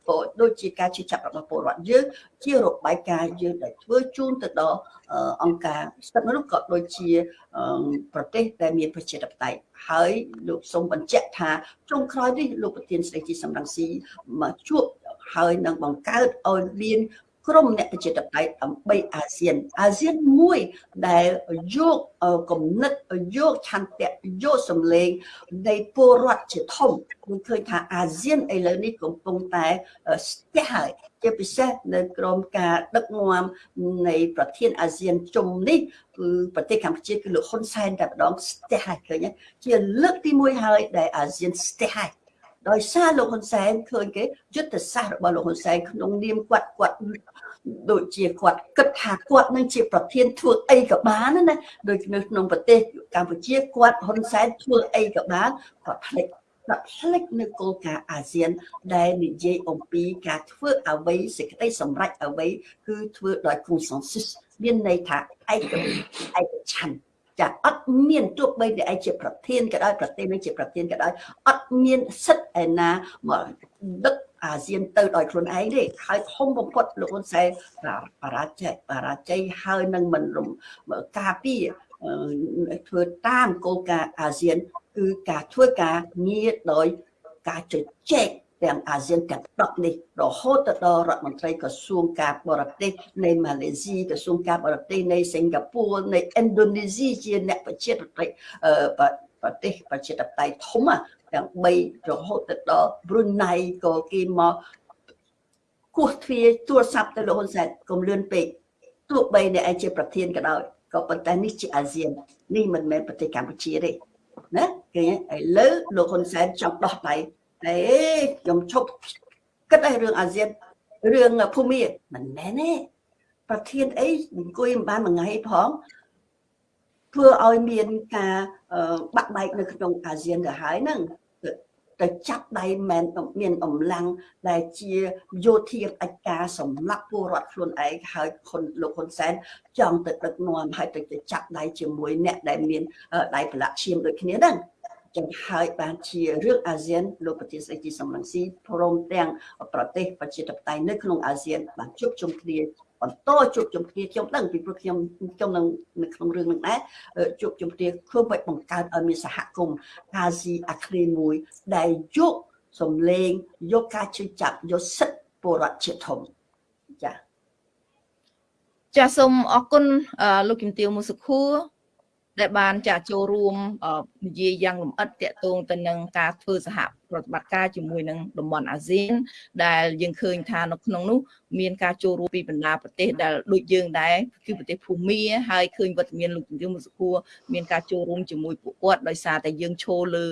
ដូចជាការជិះចាប់របស់ពលរដ្ឋយើងជារបាយការណ៍យើងដែលធ្វើជូនទៅដល់អង្គការសិទ្ធិមនុស្សក៏ដូចជាប្រទេសដែលមានប្រជាធិបតេយ្យហើយលោកសូមបញ្ជាក់ថាចុងក្រោយនេះលោកប្រធានស្ដីទីសំរងស៊ីមកជួបហើយនឹងបង្កើតឲ្យមាន ក្រុមអ្នកប្រជាធិបតេយ្យដើម្បីអាស៊ានអាស៊ានមួយដែលយកគំនិតយកឆន្ទៈយកសម្លេងនៃពលរដ្ឋជាធំខ្ញុំឃើញថាអាស៊ានឥឡូវនេះកំពុងតែស្ទះហើយជាពិសេសនៅក្រមការដឹកនាំនៃប្រធានអាស៊ានជុំនេះគឺប្រទេសកម្ពុជាគឺលោកហ៊ុនសែនតែម្ដងស្ទះហើយឃើញជាលើកទី1ហើយដែលអាស៊ានស្ទះហើយដោយសារលោកហ៊ុនសែនឃើញគេយុទ្ធសាស្ត្ររបស់លោកហ៊ុនសែនក្នុងនាមគាត់គាត់ ដូចជាគាត់គិតថាគាត់នឹងជាប្រធានធ្វើអីក៏បានណាដូចនៅក្នុងប្រទេសកម្ពុជាគាត់ហ៊ុនសែនធ្វើអីក៏បានគាត់ផ្លេចគាត់ផ្លេចនៅគោលការណ៍អាស៊ាន ដែលនិយាយអំពីការធ្វើអ្វីសេចក្តីសម្រេចអ្វីគឺធ្វើដោយ consensus មានន័យថាឯកឯកច្ឆន្ទចាអត់មានទោះបីតែឯងជាប្រធានក៏ដោយប្រទេសនឹងជាប្រធានក៏ដោយអត់មានសិទ្ធិឯណាមកដឹក អាស៊ានទៅដោយខ្លួនឯងទេហើយធំបំផុតលោកហ៊ុនសែនបរាជ័យបរាជ័យហើយនឹងមិនការពារធ្វើតាមគោលការណ៍អាស៊ានគឺការធ្វើការងារដោយការជជែកទាំងអាស៊ានទាំង10នេះរហូតទៅដល់រដ្ឋមន្ត្រីក្រសួងការបរទេសនៃម៉ាឡេស៊ីក្រសួងការបរទេសនៃសិង្ហបុរីនៃឥណ្ឌូនេស៊ីជាអ្នកប្រជាធិបតេយ្យប្រទេសប្រជាធិបតេយ្យធំ ទាំង3រហូតទៅដល់ប្រ៊ុនណៃក៏គេមកគោះទ្វារទូរស័ព្ទទៅលោកហ៊ុនសែនកុំលឿនពេកទោះបីអ្នកឯងជាប្រធានក៏ដោយក៏ប៉ុន្តែនេះជាអាស៊ាននេះមិនមែនប្រទេសកម្ពុជាទេណាគេឥឡូវលោកហ៊ុនសែនចង់ដោះដៃតែខ្ញុំឈប់គិតឲ្យរឿងអាស៊ានរឿងភូមិមិនមែនទេប្រធានអីអង្គុយមិនបានមួយថ្ងៃផងធ្វើឲ្យមានការបាក់បែកនៅក្នុងអាស៊ានទៅហើយហ្នឹង ទៅចាប់ដៃមែនមានអំឡាំងដែលជាយោធាអច្ចការសម្រាប់ពលរដ្ឋខ្លួនឯងហើយខុនលោកហ៊ុនសែនចង់ទៅដឹកនាំហើយទៅចាប់ដៃជាមួយអ្នកដែលមានដៃប្រឡាក់ឈាមដូចគ្នាហ្នឹងចឹងហើយបានជារឿងអាស៊ានលោកប្រធានស្ដីទីសំរងស៊ីព្រមទាំងប្រទេសប្រជាធិបតេយ្យនៅក្នុងអាស៊ានបានជួបជុំគ្នា បន្តជួបជុំគ្នាខ្ញុំដឹងពីព្រោះខ្ញុំខ្ញុំនឹងនៅក្នុងរឿងនឹងដែរជួបជុំគ្នាធ្វើឲ្យបង្កើតឲ្យមានសហគមន៍អាស៊ីអាគ្នេយ៍មួយដែលយកសំឡេងយកការជឿចាប់យកសិទ្ធិពលរដ្ឋជាធំចាចាសូមអរគុណលោកជំទាវមុសុខួរ ដែលបានចាចូលរួមនិយាយយ៉ាងលម្អិតតាក់ទងទៅនឹងការធ្វើសហប្រតិបត្តិការជាមួយនឹងតំបន់អាស៊ាន ដែលយើងឃើញថានៅក្នុងនោះមានការចូលរួមពីបណ្ដាប្រទេសដែលដូចយើងដែរគឺប្រទេសភូមាហើយឃើញវត្តមានលោកជំទាវមុសុខួរមានការចូលរួមជាមួយពួកគាត់ដោយសារតែយើងឈរលើ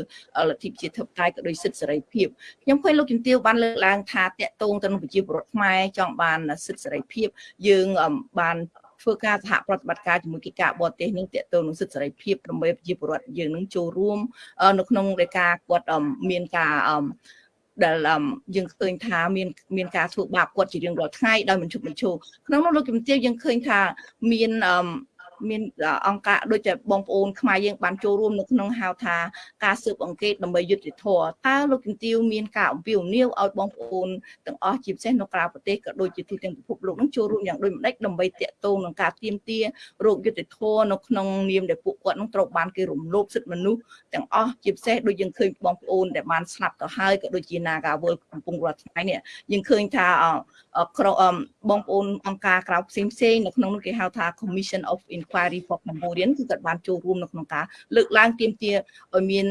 លទ្ធិប្រជាធិបតេយ្យក៏ដូចសិទ្ធិសេរីភាពខ្ញុំឃើញលោកជំទាវបានលើកឡើងថាតាក់ទងទៅនឹងប្រជាពលរដ្ឋខ្មែរចង់បានសិទ្ធិសេរីភាពយើងបាន ធ្វើការសហប្រតិបត្តិការជាមួយកិច្ចការបរទេសនឹងតេតទៅនឹងសិទ្ធិសេរីភាពដើម្បីប្រជាពលរដ្ឋយើងនឹងចូលរួម នៅក្នុងរេការគាត់មានការដែលយើងឃើញថាមានមានការធ្វើបាបគាត់ជារៀងរាល់ថ្ងៃដោយមិនឈប់មិនឈរក្នុងនោះលោកជំទាវយើងឃើញថាមាន មានអង្គការដូចជាបងប្អូនខ្មែរយើងបានចូលរួមនៅក្នុងហៅថាការស៊ើបអង្កេតដើម្បីយុត្តិធម៌តើលោកជំទាវមានការអំពាវនាវឲ្យបងប្អូនទាំងអស់ជាពិសេសនៅក្រៅប្រទេសក៏ដូចជាទូទាំងពិភពលោកនឹងចូលរួមយ៉ាងដូចម្ដេចដើម្បីតាក់ទងនឹងការទៀមទារោគយុត្តិធម៌នៅក្នុងនាមដែលពួកគាត់នឹងត្រូវបានគេរំលោភសិទ្ធិមនុស្សទាំងអស់ជាពិសេសដូចយើងឃើញបងប្អូនដែលបានស្លាប់ទៅហើយក៏ដូចជា Nagawal កំពុងរាល់ថ្ងៃនេះយើងឃើញថាក្រុមបងប្អូនអង្គការក្រៅផ្សេងផ្សេងនៅក្នុងនោះគេហៅថា Commission of Inquiry for Cambodian គឺគាត់បានចូលរួមនៅក្នុងការលើកឡើងទាមទារឲ្យមាន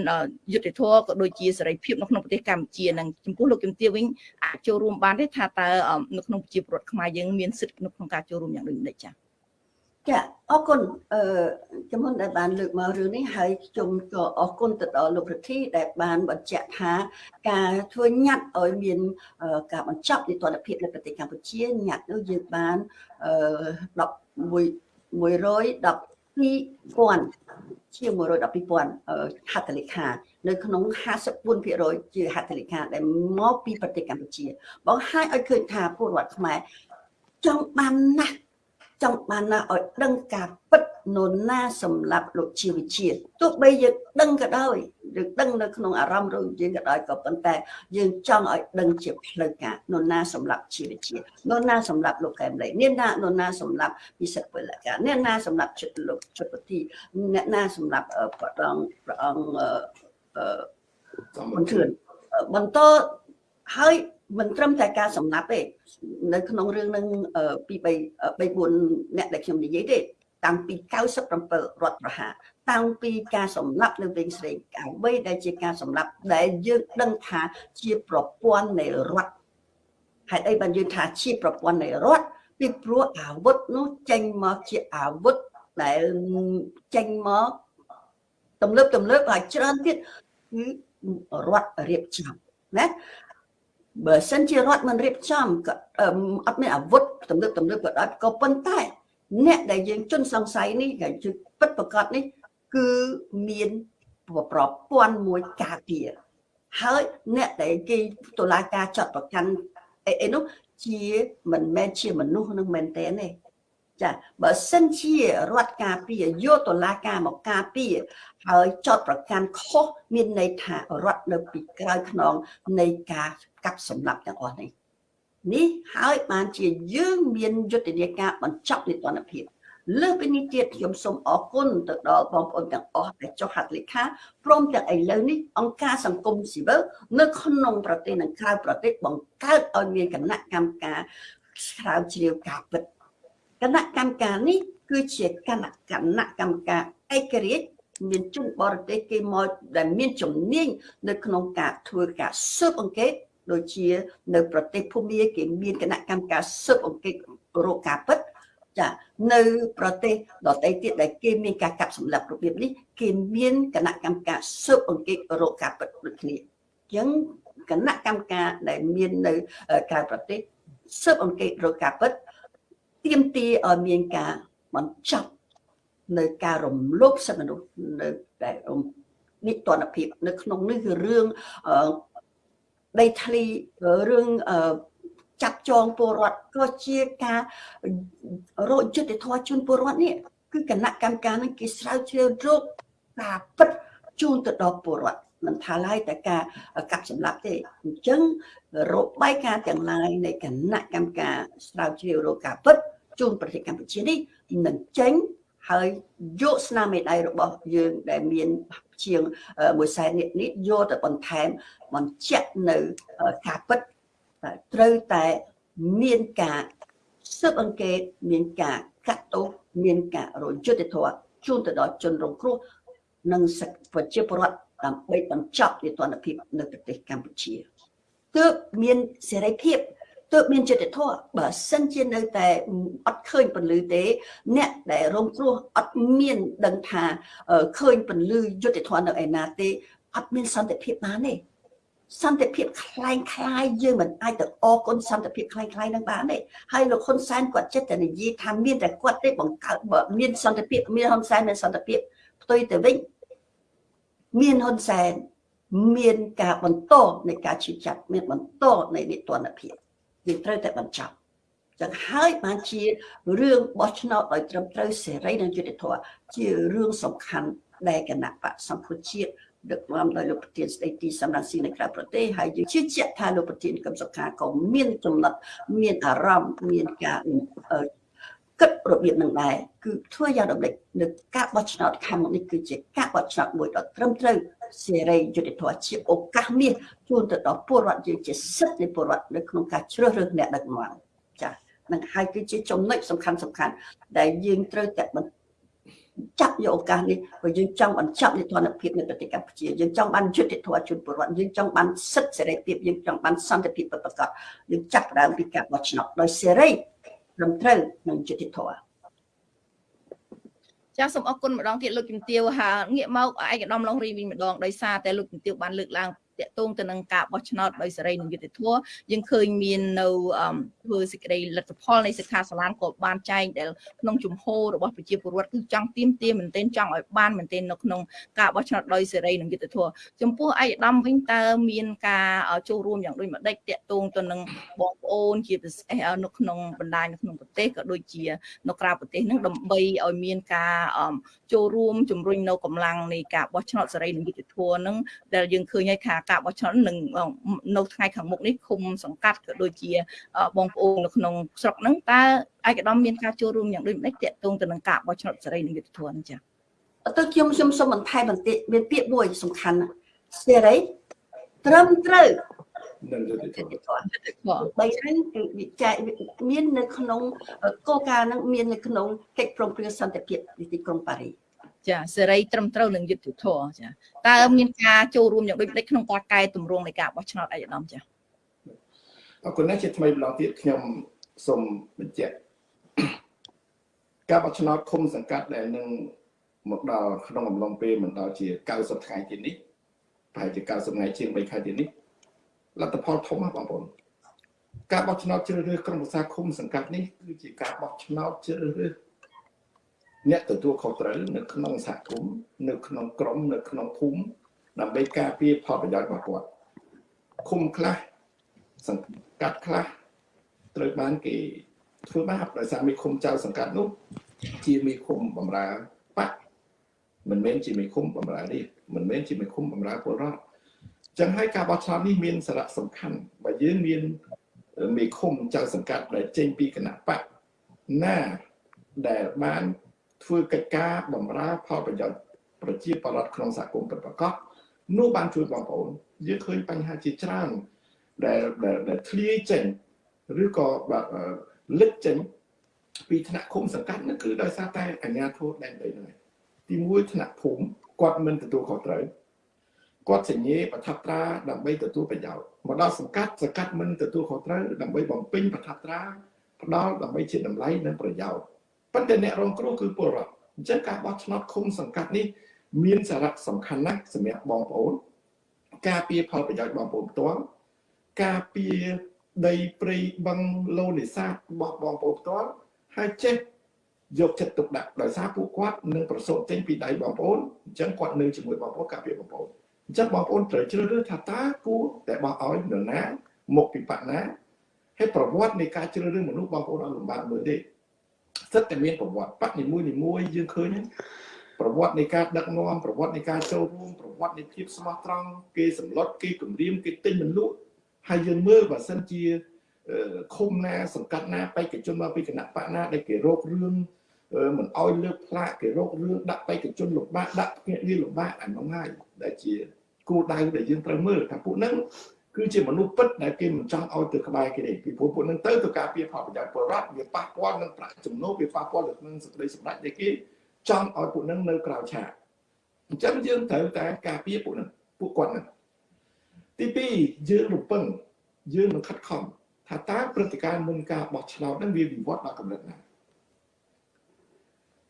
យុត្តិធម៌ក៏ដូចជាសេរីភាពនៅក្នុងប្រទេសកម្ពុជានិងចំពោះលោកជំទាវវិញអាចចូលរួមបានទេថាតើនៅក្នុងប្រជាពលរដ្ឋខ្មែរយើងមានសិទ្ធិនៅក្នុងការចូលរួមយ៉ាងដូចម្តេចចា៎ចាអរគុណអឺជំនុនដែលបានលើកមករឿងនេះហើយខ្ញុំក៏អរគុណទៅដល់លោកប្រធានដែលបានបញ្ជាក់ថាការធ្វើញត្តិឲ្យមានការបញ្ចប់នីតិរដ្ឋភាពនៅប្រទេសកម្ពុជាញត្តិនោះយើងបានអឺ11 112,000ជាង112,000ហត្ថលេខានៅក្នុង54%ជាហត្ថលេខាដែលមកពីប្រទេសកម្ពុជាបងហើយឲ្យឃើញថាពលរដ្ឋខ្មែរចង់បានណាស់ ចង់បានណាឲ្យដឹងការពិតនរណាសម្រាប់លោកជាវិជាទោះបីយើងដឹងក៏ដោយយើងដឹងនៅក្នុងអារម្មណ៍របស់យើងក៏ដោយក៏ប៉ុន្តែយើងចង់ឲ្យដឹងជាផ្លូវការនរណាសម្រាប់ជាវិជានរណាសម្រាប់លោកកែមលីអ្នកណានរណាសម្រាប់ពិសិដ្ឋពលការអ្នកណាសម្រាប់ចិត្តលោកជុតពទីអ្នកណាសម្រាប់ព្រះអង្គព្រះអង្គអឺមន្ត្រីបន្តហើយ មិនត្រឹមតែការសម្លាប់ទេនៅក្នុងរឿងនឹងពី3 3 4អ្នកដែលខ្ញុំនិយាយទេតាំងពី97រដ្ឋប្រហារតាំងពីការសម្លាប់នៅវិញស្រីអ្វីដែលជាការសម្លាប់ដែលយើងដឹងថាជាប្រព័ន្ធនៃរដ្ឋហេតុអីបានយើងថាជាប្រព័ន្ធនៃរដ្ឋពីព្រោះអាវុធនោះចេញមកជាអាវុធដែលចេញមកទំលើបទំលើបហើយច្រើនទៀតគឺរដ្ឋរៀបចំណា បើសិនជារដ្ឋមិនរៀបចំក៏អត់មានអាវុធទំនើបទំនើបក៏ដោយក៏ប៉ុន្តែ អ្នកដែលយើងជន់សង្ស័យនេះគេពិតប្រកបនេះ គឺមានប្រព័ន្ធមួយការពារហើយអ្នកដែលគេតុលាការចាត់ប្រកាន់អីអីនោះជាមិនមែនជាមនុស្សនឹងមែនទេទេ ចាបើសិនជារដ្ឋការពារយកតុលាការមកការពារហើយចោតប្រកាន់ខុសមានន័យថារដ្ឋនៅពីក្រោយខ្នងនៃការកាប់សម្លាប់ទាំងអស់នេះនេះហើយបានជាយើងមានយុទ្ធនាការបញ្ចប់នីតិរដ្ឋភាពលើពីនេះទៀតខ្ញុំសូមអរគុណទៅដល់បងប្អូនទាំងអស់ដែលចុះហត្ថលេខាព្រមទាំងឥឡូវនេះអង្គការសង្គមស៊ីវិលនៅក្នុងប្រទេសនិងក្រៅប្រទេសបង្កើតឲ្យមានគណៈកម្មការស្រាវជ្រាវការពិត គណៈកម្មការនេះគឺជាគណៈគណៈកម្មការឯករាជ្យមានជនបរទេសគេមកដែលមានជំនាញនៅក្នុងការធ្វើការស៊ើបអង្កេតដូចជា នៅប្រទេសភូមាគេមានគណៈកម្មការស៊ើបអង្កេតរោគការពិតចានៅប្រទេសដទៃទៀតដែលគេមានការកាប់សម្លាប់របៀបនេះគេមានគណៈកម្មការស៊ើបអង្កេតរោគការពិតដូចគ្នាអញ្ចឹងគណៈកម្មការដែលមាននៅក្រៅប្រទេសស៊ើបអង្កេតរោគការពិត ទាមទារឲ្យមានការបញ្ចប់នៅការរំលោភសិទ្ធិមនុស្សនៅតែនិតនភាពនៅក្នុងនេះគឺរឿងដីធ្លីរឿងចាប់ចងពលរដ្ឋក៏ជាការរោគយុទ្ធធម៌ជូនពលរដ្ឋនេះគឺគណៈកម្មការនឹងគេស្រាវជ្រាវរោគការពិតជូនទៅដល់ពលរដ្ឋមិនថាឡើយតែការកាប់សម្លាប់ទេអញ្ចឹងរបាយការណ៍ទាំងឡាយនៃគណៈកម្មការស្រាវជ្រាវរោគការពិត ជូនប្រទេសកម្ពុជានេះនឹងចេញហើយយកស្នាមមេដៃរបស់យើងដែលមានជាង1សែននេះនេះយកទៅបន្ថែមបញ្ជាក់នៅការពិតត្រូវតែមានការស៊ើបអង្កេតមានការកាត់ទោសមានការរយុទ្ធធម៌ជូនទៅដល់ជនរងគ្រោះនិងប្រជាពលរដ្ឋដើម្បីបញ្ចប់នីតិរដ្ឋភាពនៅប្រទេសកម្ពុជាទើបមានសេរីភាព ទើបមានចិត្តធម៌បើសិនជានៅតែអត់ឃើញពន្លឺទេ អ្នកដែលរងគ្រោះអត់មានដឹងថាឃើញពន្លឺយុទ្ធធម៌នៅឯណាទេអត់មានសន្តិភាពបានទេសន្តិភាពคล้ายคล้ายយើងមិនអាចទៅអគុណសន្តិភាពคล้ายคล้ายនឹងបានទេហើយលោកហ៊ុនសែនគាត់ចិត្តតែនិយាយថាមានតែគាត់ទេបង្កើតបើមានសន្តិភាពមានហ៊ុនសែនមានសន្តិភាពផ្ទុយទៅវិញមានហ៊ុនសែនមានការបន្តនៃការឈឺចាប់មានបន្តនៃនីតិរដ្ឋភាព វាត្រូវតែបញ្ចប់ចឹងហើយបានជារឿងបោះឆ្នោតដោយត្រឹមត្រូវសេរីនិងយុត្តិធម៌ជារឿងសំខាន់ដែលគណៈបកសង្គ្រោះជាតិដឹកនាំដោយលោកប្រធានស្ដីទីសម្រាប់ស៊ីនៅក្រៅប្រទេសហើយយើងជឿជាក់ថាលោកប្រធានកឹមសុខាក៏មានចំណុចមានអារម្មណ៍មានការគិតរបៀបនឹងដែរគឺធ្វើយ៉ាងដំណេចនៅការបោះឆ្នោតខាងមុខនេះគឺជាការបោះឆ្នោតមួយដ៏ត្រឹមត្រូវ សេរីយុត្តិធម៌ជាឱកាសមាសជូនទៅដល់ពលរដ្ឋយើងជាសិទ្ធិនៃពលរដ្ឋនៅក្នុងការជ្រើសរើសអ្នកដឹកនាំចា៎នឹងហើយគឺជាចំណុចសំខាន់សំខាន់ដែលយើងត្រូវតែចាប់យកឱកាសនេះព្រោះយើងចង់បញ្ចប់នីតិរដ្ឋភាពនៅប្រទេសកម្ពុជាយើងចង់បានយុត្តិធម៌ជូនពលរដ្ឋយើងចង់បានសិទ្ធិសេរីភាពយើងចង់បានសន្តិភាពពិតប្រាកដយើងចាប់ផ្ដើមពីការបោះឆ្នោតដោយសេរីត្រឹមត្រូវនិងយុត្តិធម៌ ចាសូមអរគុណម្ដងទៀតលោកជំទាវហាងាកមកឯកឧត្តមឡុងរីវិញម្ដងដោយសារតែលោកជំទាវបានលើកឡើង តកតងទៅនឹងការបោះឆ្នោតដោយសេរីនិងយុត្តិធម៌យើងឃើញមាននៅធ្វើសេចក្តីលទ្ធផលនៃសិក្ខាសាលាក៏បានចែងដែលក្នុងជំហររបស់ប្រជាពលរដ្ឋគឺចង់ទៀមទាមែនទែនចង់ឲ្យបានមែនទែននៅក្នុងការបោះឆ្នោតដោយសេរីនិងយុត្តិធម៌ចំពោះឯកឧត្តមវិញតើមានការចូលរួមយ៉ាងដូចម្ដេចតកតងទៅនឹងបងប្អូនជាពិសេសនៅក្នុងបណ្ដាញនៅក្នុងប្រទេសក៏ដូចជានៅក្រៅប្រទេសនឹងដើម្បីឲ្យមានការចូលរួមជំរុញនៅកម្លាំងនៃការបោះឆ្នោតសេរីនិងយុត្តិធម៌នឹងដែលយើងឃើញហើយថាការបោះឆ្នោតនឹងនៅថ្ងៃខាងមុខនេះឃុំសង្កាត់ក៏ដូចជាបងប្អូននៅក្នុងស្រុកហ្នឹងតើឯកឧត្តមមានការចូលរួមយ៉ាងដូចម្ដេចតាក់ទងទៅនឹងការបោះឆ្នោតសេរីនិងយុត្តិធម៌នេះចា៎ទៅខ្ញុំខ្ញុំសូមបន្ថែមបន្តិចមានពាក្យមួយសំខាន់សេរីត្រឹមត្រូវនឹងយុត្តិធម៌បីហ្នឹងគឺវិច័យមាននៅក្នុងគោលការណ៍ហ្នឹងមាននៅក្នុងកិច្ចព្រមព្រៀងសន្តិភាពទីក្រុងប៉ារីស ចាសេរីត្រឹមត្រូវនឹងយុត្តិធម៌ចាតើមានការចូលរួមយ៉ាងដូចម្ដេចក្នុងការកែតម្រង់នៃការបោះឆ្នោតឯកឧត្តមចាអរគុណណាស់ជាថ្មីម្ដងទៀតខ្ញុំសូមបញ្ជាក់ការបោះឆ្នោតឃុំសង្កាត់ដែលនឹងមកដល់ក្នុងអំឡុងពេលមិនដល់ជា90ថ្ងៃទៀតនេះប្រហែលជា90ថ្ងៃជាង3ខែទៀតនេះលទ្ធផលធំណាស់បងប្អូនការបោះឆ្នោតជ្រើសរើសក្រុមប្រឹក្សាឃុំសង្កាត់នេះគឺជាការបោះឆ្នោតជ្រើសរើស អ្នកទទួលខុសត្រូវនៅក្នុងសហគមន៍នៅក្នុងក្រមនៅក្នុងភូមិដើម្បីការពារផលប្រយោជន៍របស់គាត់ឃុំខ្លះសង្កាត់ខ្លះត្រូវបានគេធ្វើបាបដោយសារមេឃុំចៅសង្កាត់នោះជាមេឃុំបំរើបកមិនមែនជាមេឃុំបំរើនេះមិនមែនជាមេឃុំបំរើពលរដ្ឋចឹងហើយការបោះឆ្នោតនេះមានសារៈសំខាន់បើយើងមានមេឃុំចៅសង្កាត់ដែលចេញពីគណៈបកណាដែលបាន ធ្វើកិច្ចការបម្រើផលប្រយោជន៍ប្រជាពលរដ្ឋក្នុងសហគមន៍ពិតប្រាកដនោះបានជួយបងប្អូនយើងឃើញបញ្ហាជាច្រើនដែលដែលធ្លាយចេញឬក៏លិចចេញពីថ្នាក់ឃុំសង្កាត់នោះគឺដោយសារតែអាជ្ញាធរដែនដីហ្នឹងទីមួយថ្នាក់ភូមិគាត់មិនទទួលខុសត្រូវគាត់សញ្ញេប្រថាប់ត្រាដើម្បីទទួលប្រយោជន៍មកដល់សង្កាត់សង្កាត់មិនទទួលខុសត្រូវដើម្បីបំពេញប្រថាប់ត្រាផ្ដល់ដើម្បីជាតម្លៃនិងប្រយោជន៍ ប៉ុន្តែអ្នករងគ្រោះគឺពលរដ្ឋអញ្ចឹងការបោះឆ្នោតឃុំសង្កាត់នេះមានសារៈសំខាន់ណាស់សម្រាប់បងប្អូន ការពារផលប្រយោជន៍បងប្អូនផ្ទាល់ការពារដីព្រៃបឹងលូនេសាទរបស់បងប្អូនផ្ទាល់ហើយចេះយកចិត្តទុកដាក់ដោយសារពួកគាត់នឹងប្រសូតចេញពីដៃបងប្អូនអញ្ចឹងគាត់នៅជាមួយបងប្អូនការពារបងប្អូនអញ្ចឹងបងប្អូនត្រូវជ្រើសរើសថាតើគួរតែបោះឲ្យនរណាមកពីបកណាហើយប្រវត្តិនៃការជ្រើសរើសមនុស្សបងប្អូនអត់លំបាកមើលទេ សិតតែមានប្រវត្តិបកនីមួយនីមួយយើងឃើញប្រវត្តិនៃការដឹកនាំប្រវត្តិនៃការចូលរួមប្រវត្តិនៃភាពស្មោះត្រង់គេសម្លុតគេគម្រាមគេទិញមិនលក់ហើយយើងមើលបើសិនជាឃុំណាសង្កាត់ណាបេក្ខជនមកពីគណៈបកណាដែលគេរករឿងមិនអោយលើកផ្លាកគេរករឿងដាក់បេក្ខជនលំបាកដាក់ភ្នាក់ងារលំបាកអានោះហើយដែលជាគោលដៅដែលយើងត្រូវមើលថាពួកហ្នឹង គឺជាមនុស្សពិតដែលគេមិនចង់ឲ្យទៅក្បែរគេទេពីព្រោះពួកនឹងទៅទៅការពារផលប្រយោជន៍ពលរដ្ឋវាប៉ះពាល់នឹងប្រាក់ចំណូលវាប៉ះពាល់នឹងសេចក្តីសម្រេចដែលគេចង់ឲ្យពួកនឹងនៅក្រៅឆាកអញ្ចឹងយើងត្រូវតែការពារពួកនឹងពួកគាត់នឹងទី2យើងរំពឹងយើងនឹងខិតខំថាតើព្រឹត្តិការណ៍មុនការបោះឆ្នោតនឹងវាវិវត្តដល់កម្រិតណា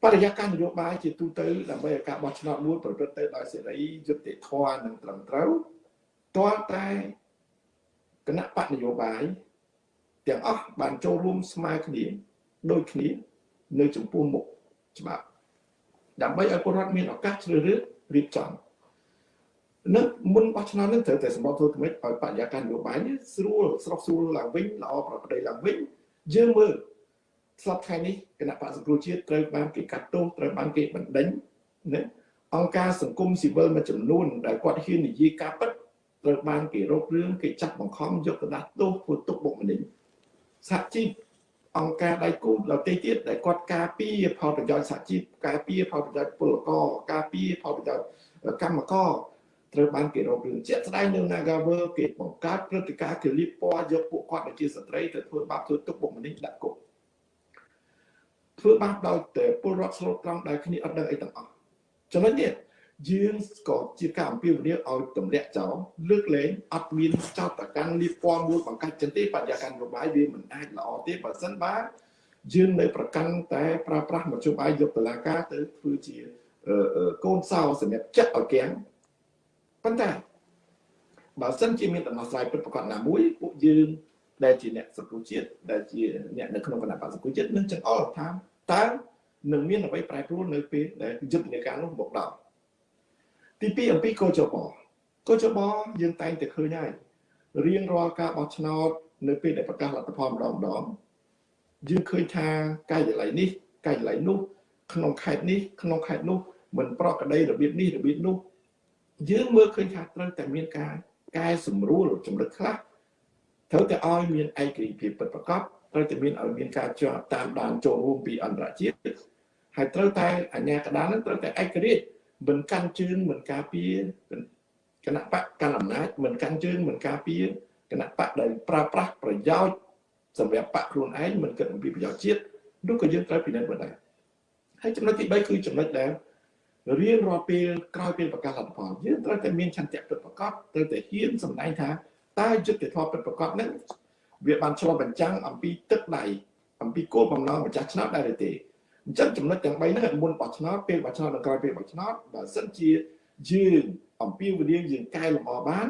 បរិយាកាសនយោបាយជាទូទៅដើម្បីឲ្យការបោះឆ្នោតមួយប្រព្រឹត្តទៅដោយសេរីយុត្តិធម៌និងត្រឹមត្រូវទាល់តែ គណៈបកនយោបាយទាំងអស់បានចូលរួមស្មើគ្នាដូចគ្នានៅចំពោះមុខច្បាប់ដើម្បីឲ្យពលរដ្ឋមានឱកាសជ្រើសរើសរៀបចំនឹងមុនបោះឆ្នោតនឹងត្រូវតែសម្បត្តិធ្វើថ្មីឲ្យបរិយាកាសនយោបាយនេះស្រួលស្រស់ស្រួលឡើងវិញល្អប្រក្រតីឡើងវិញយើងមើលស្លាប់ថ្ងៃនេះគណៈបកសង្គ្រោះជាតិត្រូវបានគេកាត់ទោសត្រូវបានគេបណ្ដេញណាអង្គការសង្គមស៊ីវិលមួយចំនួនដែលគាត់ហ៊ាននិយាយការពិត ត្រូវបានគេរករឿងគេចាត់បង្ខំយកទៅដាក់ទោសធ្វើទុកបុកម្នេញសហជីពអង្គការដៃគូដទៃទៀតដែលគាត់ការពារផលប្រយោជន៍សហជីពការពារផលប្រយោជន៍ពលករការពារផលប្រយោជន៍កម្មករត្រូវបានគេរករឿងជាក់ស្ដែងនៅ Nagawer គេបង្កើតព្រឹត្តិការណ៍គេលៀបពណ៌យកពួកគាត់ដែលជាស្ត្រីទៅធ្វើបាបធ្វើទុកបុកម្នេញដាក់គុកធ្វើបាបដោយតែពលរដ្ឋស្លូតត្រង់ដែលគ្នាអត់ដឹងអីទាំងអស់ចំណុចនេះ យើងក៏ជាការអំពាវនាវឲ្យទម្លាក់ចោលលើកលែងអត់មានចោតប្រកាន់លៀបពណ៌មួយបង្កាច់ចិនទេបរិយាកាសនយោបាយវាមិនអាចល្អទេបើសិនបើយើងនៅប្រកាន់តែប្រើប្រាស់មធ្យោបាយយកតឡាការទៅធ្វើជាកូនសោសម្រាប់ចាក់ឲ្យគាំងប៉ុន្តែបើសិនជាមានដំណោះស្រាយពិតប្រាកដណាមួយពួកយើងដែលជាអ្នកសង្គមជាតិដែលជាអ្នកនៅក្នុងគណៈបក្សសង្គមជាតិនឹងចង្អុលថាតើនឹងមានអ្វីប្រែប្រួលនៅពេលដែលយុទ្ធនាការនោះមកដល់ ទី2អំពីកោចបកោចបយើងតែងតែឃើញហើយរៀងរាល់ការបោះឆ្នោតនៅពេលដែលប្រកាសលទ្ធផលម្ដងម្ដងយើងឃើញថាកាយវិល័យនេះកាយវិល័យនោះក្នុងខេត្តនេះក្នុងខេត្តនោះមិនប្រក្រតីរបៀបនេះរបៀបនោះយើងមើលឃើញថាត្រូវតែមានការកែសម្រួលចំណុចខ្លះត្រូវតែឲ្យមានឯករាជ្យភាពពិតប្រាកដត្រូវតែមានឲ្យមានការជាប់តាមដានចូលរួមពីអន្តរជាតិហើយត្រូវតែអាជ្ញាកណ្ដាលនឹងត្រូវតែឯករាជ្យ មិនកាន់ជើងមិនការពារគណៈបកកាន់អំណាចមិនកាន់ជើងមិនការពារគណៈបកដែលប្រើប្រាស់ប្រយោជន៍សម្រាប់បកខ្លួនឯងមិនគិតអំពីប្រយោជន៍ជាតិនោះក៏យើងត្រូវពិនិត្យមើលដែរហើយចំណុចទី3គឺចំណុចដែលរៀងរាល់ពេលក្រោយពេលប្រកាសលទ្ធផលយើងត្រូវតែមានឆន្ទៈពិតប្រាកដត្រូវតែហ៊ានសម្ដែងថាតើយុទ្ធធម៌ពិតប្រាកដហ្នឹងវាបានឆ្លុះបញ្ចាំងអំពីទឹកដៃអំពីគោលបំណងម្ចាស់ឆ្នោតដែរឬទេ អញ្ចឹងចំណុចទាំង3ហ្នឹងមុនបោះឆ្នោតពេលបោះឆ្នោតនិងក្រោយពេលបោះឆ្នោតបើសិនជាយើងអំពីវិញ្ញាណយើងកែលម្អបាន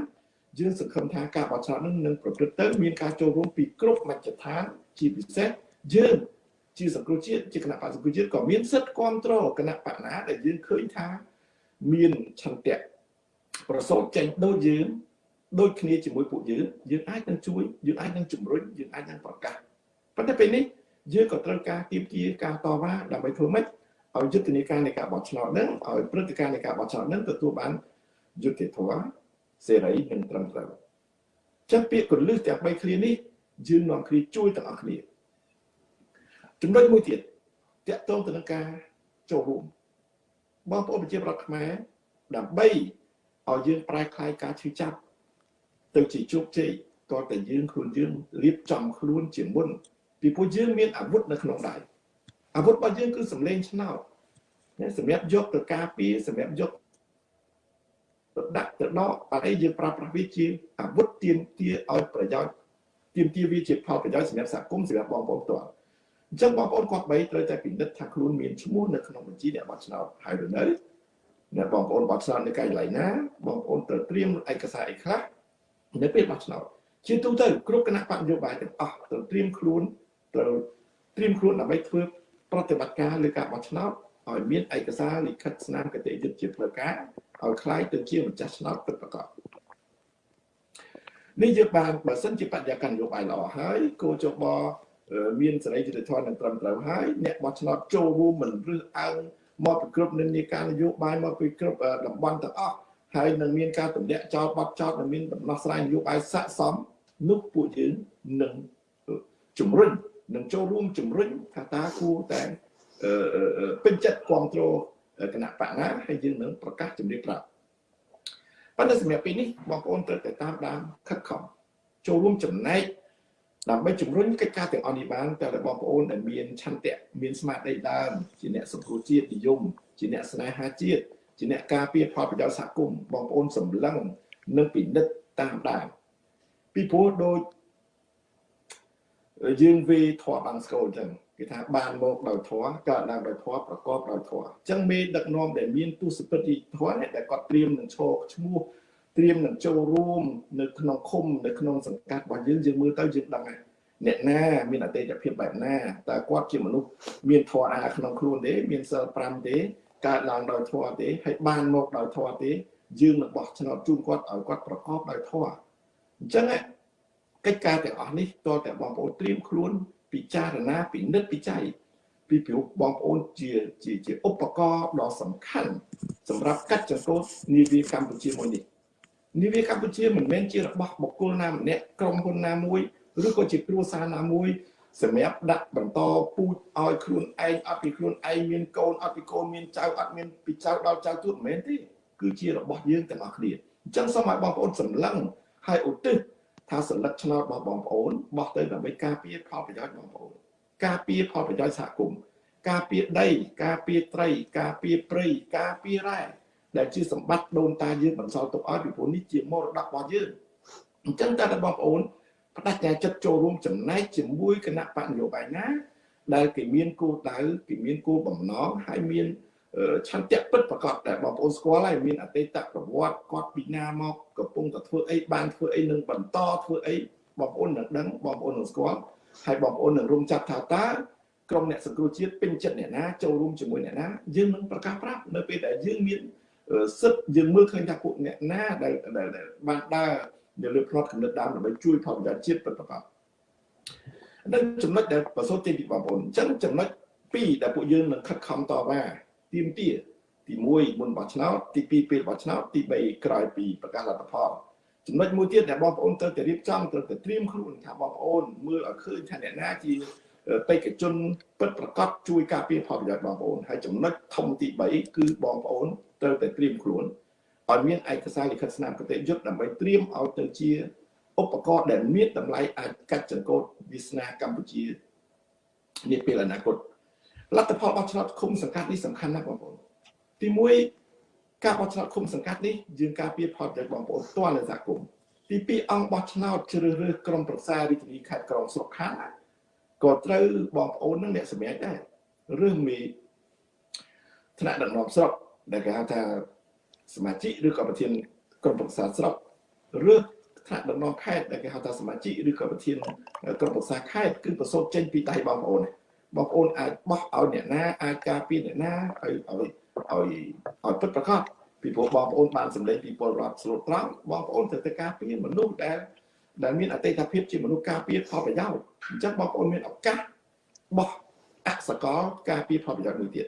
យើងសង្ឃឹមថាការបោះឆ្នោតនឹងនឹងប្រព្រឹត្តទៅមានការចូលរួមពីគ្រប់មជ្ឈដ្ឋានជាពិសេសយើងជាសង្គ្រោះជាតិជាគណៈបក្សសង្គ្រោះជាតិក៏មានសិទ្ធិគ្រប់គ្រងគណៈបកណាដែលយើងឃើញថាមានឆន្ទៈប្រសូតចេញដូចយើងដូចគ្នាជាមួយពួកយើងយើងអាចនឹងជួយយើងអាចនឹងជំរុញយើងអាចនឹងប្រកាសប៉ុន្តែពេលនេះ យើងក៏ត្រូវការទៀមទាការតវ៉ាដើម្បីធ្វើម៉េចឲ្យយុទ្ធនាការនៃការបោះឆ្នោតហ្នឹងឲ្យព្រឹត្តិការណ៍នៃការបោះឆ្នោតហ្នឹងទទួលបានយុត្តិធម៌សេរីនិងត្រឹមត្រូវចឹងពាក្យកលឹះទាំង3ឃ្លានេះយើងនាំគ្នាជួយទាំងអស់គ្នាចំណុចមួយទៀតតកតងទៅនឹងការចូលរួមបងប្អូនប្រជាប្រដ្ឋខ្មែរដើម្បីឲ្យយើងប្រែក្លាយការឈឺចាប់ទៅជាជោគជ័យតើតែយើងខ្លួនយើងរៀបចំខ្លួនជាមុន ពីព្រោះយើងមានអាវុធនៅក្នុងដៃអាវុធរបស់យើងគឺសម្លេងឆ្នោតសម្រាប់យកទៅការពារសម្រាប់យកទៅដាក់ទៅដកបាទអីយើងប្រើប្រាស់វាជាអាវុធទាមទារឲ្យប្រយោជន៍ទាមទារវាជាផលប្រយោជន៍សម្រាប់សហគមន៍សម្រាប់បងប្អូនផ្ទាល់អញ្ចឹងបងប្អូនគាត់បីត្រូវតែពិនិត្យថាខ្លួនមានឈ្មោះនៅក្នុងបញ្ជីអ្នកបោះឆ្នោតហើយឬនៅអ្នកបងប្អូនបោះឆ្នោតនៅកន្លែងណាបងប្អូនត្រូវត្រៀមឯកសារអីខ្លះនៅពេលបោះឆ្នោតជាទូទៅគ្រប់គណៈបកនយោបាយទាំងអស់ត្រូវត្រៀមខ្លួន ត្រូវត្រៀមខ្លួនដើម្បីធ្វើប្រតិបត្តិការលើការបោះឆ្នោតឲ្យមានឯកសារលិខិតស្នាមគតិយុត្តជាផ្លូវការឲ្យคล้ายទៅជាម្ចាស់ឆ្នោតពិតប្រាកដនេះយើងបានបើសិនជាបរិយាកាសនយោបាយល្អហើយគោចបមានសេរីយុត្តិធម៌និងត្រឹមត្រូវហើយអ្នកបោះឆ្នោតចូលរួមមិនរឹសអើងមកពីគ្រប់និន្នាការនយោបាយមកពីគ្រប់តំបន់ទាំងអស់ហើយនឹងមានការទម្លាក់ចោលបត់ចោលនិងមានដំណោះស្រាយនយោបាយស័ក្តិសមនោះពួកយើងនឹងជំរុញ នឹងចូលរួមជំរុញថាតើគួរតែពេញចិត្តគ្រប់គ្រងគណៈបកណាហើយយើងនឹងប្រកាសជំរាបប្រាប់ប៉ុន្តែសម្រាប់ពេលនេះបងប្អូនត្រូវតែតាមដានខិតខំចូលរួមចំណែកដើម្បីជំរុញកិច្ចការទាំងអស់នេះបានតែបងប្អូនដែលមានឆន្ទៈមានស្មារតីដើមជាអ្នកសង្គ្រោះជាតិនិយមជាអ្នកស្នេហាជាតិជាអ្នកការពារផលប្រយោជន៍សហគមន៍បងប្អូនសម្លឹងនិងពិនិត្យតាមដានពីព្រោះដូច យើងវាធေါ်បាំងស្គលអញ្ចឹងគេថាបានមកដោយធម៌កើតឡើងដោយធម៌ប្រកបដោយធម៌អញ្ចឹងមេដឹកនាំដែលមានទស្សពិតធម៌ដែលគាត់ត្រៀមនឹងឈរឈ្មោះត្រៀមនឹងចូលរួមនៅក្នុងឃុំនៅក្នុងសង្កាត់របស់យើងយើងមើលទៅយើងដឹងហើយអ្នកណាមានអតិថិភាពបែបណាតើគាត់ជាមនុស្សមានធម៌អាក្នុងខ្លួនទេមានសិល5ទេកើតឡើងដោយធម៌ទេហើយបានមកដោយធម៌ទេយើងនឹងបោះឆ្នោតជូនគាត់ឲ្យគាត់ប្រកបដោយធម៌អញ្ចឹង កិច្ចការទាំងអស់នេះតើតែបងប្អូនត្រៀមខ្លួន ពិចារណាពិនិត្យពិច័យពីព្រោះបងប្អូនជាជាជាឧបករណ៍ដ៏សំខាន់សម្រាប់កាត់ចង្កូតនាវាកម្ពុជាមួយនេះនាវាកម្ពុជាមិនមែនជារបស់បុគ្គលណាម្នាក់ក្រុមហ៊ុនណាមួយឬក៏ជាគ្រួសារណាមួយសម្រាប់ដាក់បន្តពូជឲ្យខ្លួនឯងអត់ពីខ្លួនឯងមានកូនអត់ពីកូនមានចៅអត់មានពីចៅដល់ចៅទួតមិនមែនទេគឺជារបស់យើងទាំងអស់គ្នាអញ្ចឹងសូមឲ្យបងប្អូនសម្លឹងហើយឧទ្ទិស ថាសន្លឹកឆ្នោតរបស់បងប្អូនបោះទៅដើម្បីការពារផលប្រយោជន៍បងប្អូនការពារផលប្រយោជន៍សហគមន៍ការពារដី ការពារត្រី ការពារព្រៃការពាររ៉ែដែលជាសម្បត្តិដូនតាយើងបន្សល់ទុកឲ្យពីព្រោះនេះជាមរតករបស់យើងអញ្ចឹងតើបងប្អូនបដិញ្ញាចិត្តចូលរួមចំណែកជាមួយគណៈបកនយោបាយណាដែលគេមានគោលដៅគេមានគោលបំណងហើយមាន ឆន្ទៈពិតប្រកបដែលបងប្អូនស្គាល់ហើយមានអតីតប្រវត្តិគាត់ពីណាមកកំពុងតែធ្វើអីបានធ្វើអីនឹងបន្តធ្វើអីបងប្អូននឹងដឹងបងប្អូននឹងស្គាល់ហើយបងប្អូននឹងរំចាប់ថាតើក្រុមអ្នកសង្គ្រោះជាតិពេញចិត្តអ្នកណាចូលរួមជាមួយអ្នកណាយើងនឹងប្រកាសប្រាប់នៅពេលដែលយើងមានសិទ្ធយើងមើលឃើញថាពួកអ្នកណាដែលបានដើរនៅលើផ្នត់កំណត់ដើមដើម្បីជួយផលប្រយោជន៍ជាតិពិតប្រាកដនឹងចំណុចដែលប្រសូតចេញពីបងប្អូនអញ្ចឹងចំណុច2ដែលពួកយើងនឹងខិតខំតវ៉ា ទៀមទាទី1មុនបោះឆ្នោតទី2ពេលបោះឆ្នោតទី3ក្រោយពីប្រកាសលទ្ធផលចំណុចមួយទៀតដែលបងប្អូនត្រូវតែរៀបចំត្រូវតែត្រៀមខ្លួនថាបងប្អូនមើលឲ្យឃើញថាអ្នកណាជាបេក្ខជនពិតប្រកបជួយការពារផលប្រយោជន៍បងប្អូនហើយចំណុចធំទី3គឺបងប្អូនត្រូវតែត្រៀមខ្លួនឲ្យមានឯកសារលិខិតស្នាមគតិយុត្តដើម្បីត្រៀមឲ្យទៅជាឧបករណ៍ដែលមានតម្លៃអាចកាត់ចង្កូតវាសនាកម្ពុជានាពេលអនាគត លទ្ធផលបោះឆ្នោតឃុំសង្កាត់នេះសំខាន់ណាស់បងប្អូនទី1ការបោះឆ្នោតឃុំសង្កាត់នេះយើងការពារផលប្រយោជន៍បងប្អូនផ្ទាល់នៅសហគមន៍ទី2អង្គបោះឆ្នោតជ្រើសរើសក្រុមប្រឹក្សារាជធានីខេត្តក្រុងស្រុកខណ្ឌក៏ត្រូវបងប្អូននឹងអ្នកសម្រេចដែរឬមានថ្នាក់ដឹកនាំស្រុកដែលគេហៅថាសមាជិកឬក៏ប្រធានក្រុមប្រឹក្សាស្រុកឬថ្នាក់ដឹកនាំខេត្តដែលគេហៅថាសមាជិកឬក៏ប្រធានក្រុមប្រឹក្សាខេត្តគឺប្រសូតចេញពីដៃបងប្អូន បងប្អូនអាចបោះឲ្យអ្នកណាអាចការពារអ្នកណាឲ្យឲ្យឲ្យឲ្យពិតប្រាកដពីព្រោះបងប្អូនបានសម្លេងពីពលរដ្ឋស្លូតត្រង់បងប្អូនត្រូវតែការពារមនុស្សដែលដែលមានអតីតភាពជាមនុស្សការពារផលប្រយោជន៍អញ្ចឹងបងប្អូនមានឱកាសបោះអសកលការពារផលប្រយោជន៍មួយទៀត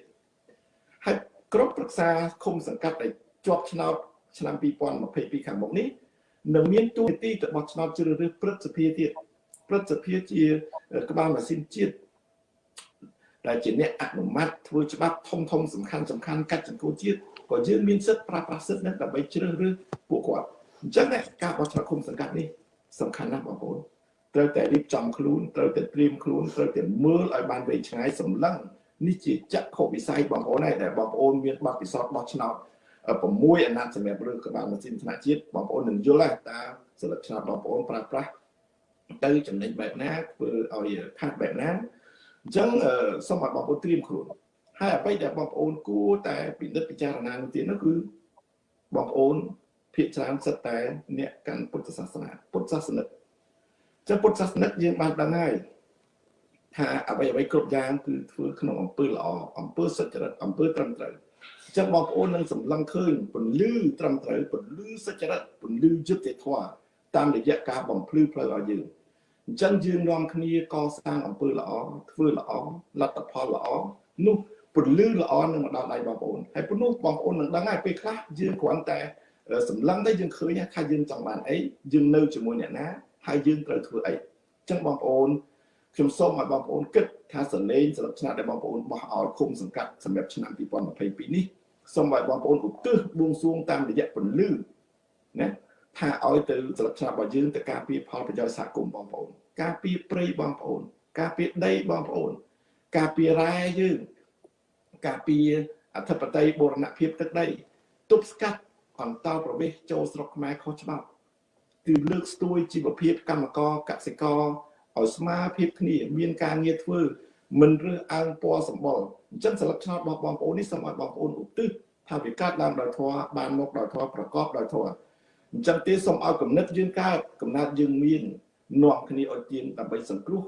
ហើយក្រុមប្រឹក្សាឃុំសង្កាត់ដែលជាប់ឆ្នោតឆ្នាំ2022ខាងមុខនេះនឹងមានទូនាទីទៅបោះឆ្នោតជ្រើសរើសព្រឹទ្ធសភាទៀតព្រឹទ្ធសភាជាក្បាលម៉ាស៊ីនជាតិ ដែលជាអ្នកអនុម័តធ្វើច្បាប់ធំធំសំខាន់សំខាន់កាត់ចង្កូតជាតិក៏យើងមានសិទ្ធិប្រើប្រាស់សិទ្ធិនេះដើម្បីជ្រើសរើសពួកគាត់អញ្ចឹងការបោះឆ្នោតឃុំសង្កាត់នេះសំខាន់ណាស់បងប្អូនត្រូវតែរៀបចំខ្លួនត្រូវតែត្រៀមខ្លួនត្រូវតែមើលឲ្យបានវែងឆ្ងាយសម្លឹងនេះជាចក្ខុវិស័យបងប្អូនហើយដែលបងប្អូនមានបទពិសោធន៍បោះឆ្នោត6អាណត្តិសម្រាប់រើសក្បាលម៉ាស៊ីនថ្នាក់ជាតិបងប្អូននឹងយល់ហើយតើសិលឹកឆ្នោតបងប្អូនប្រើប្រាស់ទៅចំណេញបែបណាធ្វើឲ្យខាត់បែបណា អញ្ចឹងសូមឲ្យបងប្អូនត្រៀមខ្លួនហើយអ្វីដែលបងប្អូនគួរតែពិនិត្យពិចារណានោះទៀតនោះគឺបងប្អូនភាគច្រើនសិតតែអ្នកកាន់ពុទ្ធសាសនាពុទ្ធសាសនិកចឹងពុទ្ធសាសនិកយើងបានដឹងហើយថាអ្វីអ្វីគ្រប់យ៉ាងគឺធ្វើក្នុងអំពើល្អអំពើសុចរិតអំពើត្រឹមត្រូវអញ្ចឹងបងប្អូននឹងសម្លឹងឃើញពន្លឺត្រឹមត្រូវពន្លឺសុចរិតពន្លឺយុត្តិធម៌តាមរយៈការបំភ្លឺផ្លូវឲ្យយើង អញ្ចឹងយើងនាំគ្នាកសាងអំពើល្អធ្វើល្អលទ្ធផលល្អនោះពន្លឺល្អនឹងមកដល់ដៃបងប្អូនហើយពនោះបងប្អូននឹងដឹងហើយពេលខ្លះយើងគ្រាន់តែសម្លឹងតែយើងឃើញថាយើងចង់បានអីយើងនៅជាមួយអ្នកណាហើយយើងត្រូវធ្វើអីអញ្ចឹងបងប្អូនខ្ញុំសូមឲ្យបងប្អូនគិតថាសលេងស្លឹកឆ្នោតដែលបងប្អូនបោះឲ្យគុំសង្កាត់សម្រាប់ឆ្នាំ2022នេះសូមឲ្យបងប្អូនឧទ្ទិសបួងសួងតាមរយៈពន្លឺណា ថាឲ្យទៅស្លឹកឆ្នោតរបស់យើងទៅការពារផលប្រយោជន៍សហគមន៍បងប្អូនការពារព្រៃបងប្អូន ការពារដីបងប្អូន ការពាររ៉ែយើងការពារអធិបតេយ្យបូរណភាពទឹកដីទប់ស្កាត់អន្តរប្រវេសចូលស្រុកខ្មែរខុសច្បាប់គឺលើកស្ទួយជីវភាពកម្មករកសិករឲ្យស្មារភាពគ្នាមានការងារធ្វើមិនរើសអើងពណ៌សម្បុរអញ្ចឹងសិលឹកឆ្នោតរបស់បងប្អូននេះសូមឲ្យបងប្អូនឧទ្ទិសថាវិកាត់ឡើងដោយធម៌បានមកដោយធម៌ប្រកបដោយធម៌ អញ្ចឹងទេសូមឲ្យគំនិតយើងកើតកំណត់យើងមាននាំគ្នាឲ្យទៀងដើម្បីសង្គ្រោះ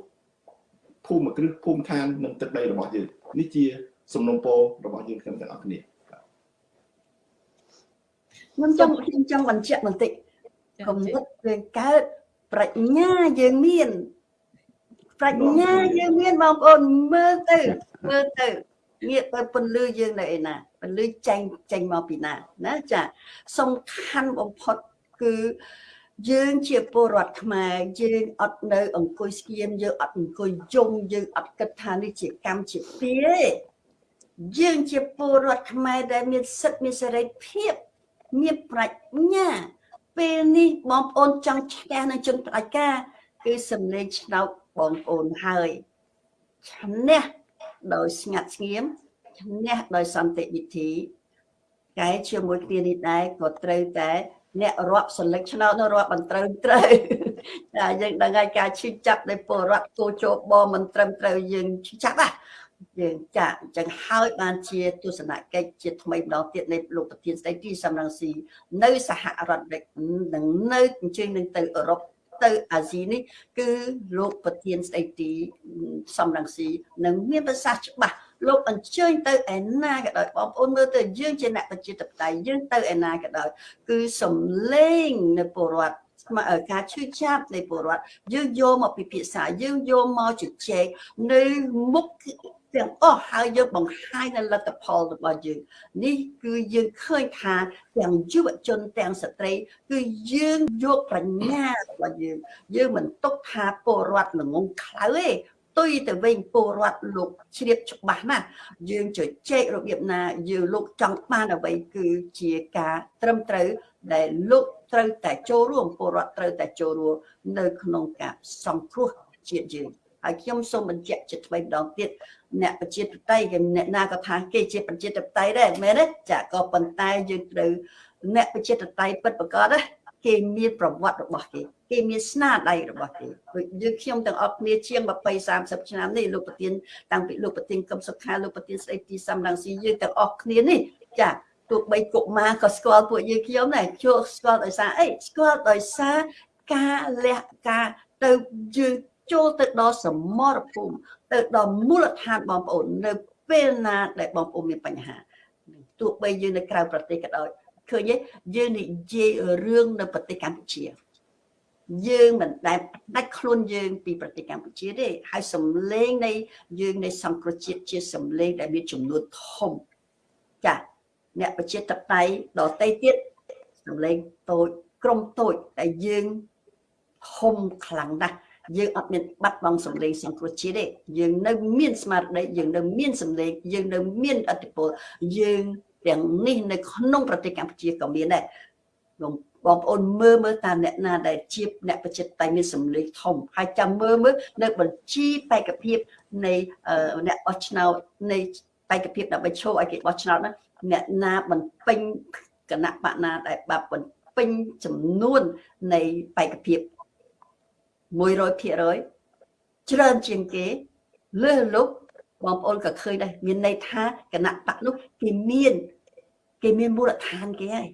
ភូមិគ្រឹះភូមិឋាននិងទឹកដីរបស់យើងនេះជា សំណុំពររបស់យើងខ្ញុំទាំងអស់គ្នាខ្ញុំចង់ខ្ញុំចង់បញ្ជាក់បន្តិចគំនិតយើងកើតប្រាជ្ញាយើងមានប្រាជ្ញាយើងមានបងប្អូនមើលទៅមើលទៅងាកទៅពន្លឺយើងនៅឯណាពន្លឺចេញចេញមកពីណាណាចាសំខាន់បំផុត គឺយើងជាពលរដ្ឋខ្មែរយើងអត់នៅ អង្គុយស្គៀមយើងអត់អង្គុយយំយើងអត់គិតថានេះជាកម្មជាពីទេយើងជាពលរដ្ឋខ្មែរដែលមានសិទ្ធិមានសេរីភាពមានប្រាជ្ញា ពេលនេះបងប្អូនចង់ឈ្នះនឹងជនផ្ដាច់ការគឺសំលេងឆ្នោតបងប្អូនហើយឈ្នះដោយស្ងាត់ស្ងៀមឈ្នះដោយសន្តិវិធីកែជាមួយគ្នានេះដែរក៏ត្រូវតែ អ្នករាប់សន្លឹកឆ្នោតនៅរាប់បន្តត្រូវត្រូវតែយើងដឹងហើយការឈឺចាប់នៃពលរដ្ឋគោជបមិនត្រឹមត្រូវយើងឈឺចាប់ហ่ะយើងចាអញ្ចឹងហើយបានជាទស្សនកិច្ចជាថ្មីម្ដងទៀតនៃលោកប្រធានស្ដីទីសំរងស៊ីនៅសហរដ្ឋអាមេរិកនឹងនៅអញ្ជើញនឹងទៅអឺរ៉ុបទៅអាស៊ីនេះគឺលោកប្រធានស្ដីទីសំរងស៊ីនឹងមានប្រសាសន៍ច្បាស់ លោកអញ្ជើញទៅឯណាក៏ដោយបងប្អូនមើលទៅយើងជាអ្នកប្រជាធិបតេយ្យយើងទៅឯណាក៏ដោយគឺសំលេងនៅពលរដ្ឋការឈឺចាប់នៃពលរដ្ឋយើងយកមកពិភាក្សាយើងយកមកជជែកនៅមុខទាំងអស់ហើយយើងបង្ហាញនៅលទ្ធផលរបស់យើងនេះគឺយើងឃើញថាទាំងយុវជនទាំងស្ត្រី គឺយើងយកប្រាជ្ញារបស់យើង យើងមិនទុកថាពលរដ្ឋល្ងងខ្លៅទេ ទុយទៅវិញពលរដ្ឋលោកជ្រាបច្បាស់ណាស់យើងជជែករបៀបណាយើងលោកចង់បានអ្វីគឺជាការត្រឹមត្រូវដែលលោកត្រូវតែចូលរួមពលរដ្ឋត្រូវតែចូលរួមនៅក្នុងការសង្គ្រោះជាតិយើងហើយខ្ញុំសូមបញ្ជាក់ជាថ្មីម្ដងទៀតអ្នកប្រជាធិបតេយ្យគេអ្នកណាក៏ថាគេជាប្រជាធិបតេយ្យដែរមែនទេចាក៏ប៉ុន្តែយើងត្រូវអ្នកប្រជាធិបតេយ្យពិតប្រាកដណា គេមានប្រវត្តិរបស់គេគេមានស្នាដៃរបស់គេដូចយើងខ្ញុំទាំងអស់គ្នាជាង20 30ឆ្នាំនេះលោកប្រធានតាំងពីលោកប្រធានកឹមសុខាលោកប្រធានស្ដីទីសំរងស៊ីយើងទាំងអស់គ្នានេះចាទោះបីកុមារក៏ស្គាល់ពួកយើងខ្ញុំដែរជួស្គាល់ដោយសារអីស្គាល់ដោយសារការលះការទៅយើងចូលទៅដល់សមរភូមិទៅដល់មូលដ្ឋានបងប្អូននៅពេលណាដែលបងប្អូនមានបញ្ហាទោះបីយើងនៅក្រៅប្រទេសក៏ដោយ ឃើញទេយើងនិយាយរឿងនៅប្រទេសកម្ពុជា យើងមិនដែលដាច់ខ្លួនយើងពីប្រទេសកម្ពុជាទេហើយសម្លេងនៃយើងនៃសង្គ្រោះជាតិជាសម្លេងដែលមានចំនួនធំចាអ្នកប្រជាធិបតេយ្យដតៃទៀតសម្លេងតូចក្រុមតូចតែយើងធំខ្លាំងណាស់យើងអត់មានបាត់បង់សម្លេងសង្គ្រោះជាតិទេយើងនៅមានស្មារតីយើងនៅមានសម្លេងយើងនៅមានអធិពលយើង ទាំងនេះនៅក្នុងប្រទេសកម្ពុជាក៏មានដែរបងប្អូនមើលមើលតាមអ្នកណាដែលជាអ្នកបច្ចិតតៃមានសម្លេងធំហើយចាំមើលមើលនៅបញ្ជីបេក្ខភាពនៃអ្នកបោះឆ្នោតនៃបេក្ខភាពដើម្បីឈរឲ្យគេបោះឆ្នោតណាអ្នកណាបន្ពេញគណៈបកណាដែលបាប់បន្ពេញចំនួននៃបេក្ខភាព100%ច្រើនជាងគេលើសលុប បងប្អូនក៏ឃើញដែរមានន័យថាគណៈបកនោះគេមានគេមានមូលដ្ឋានគេហើយ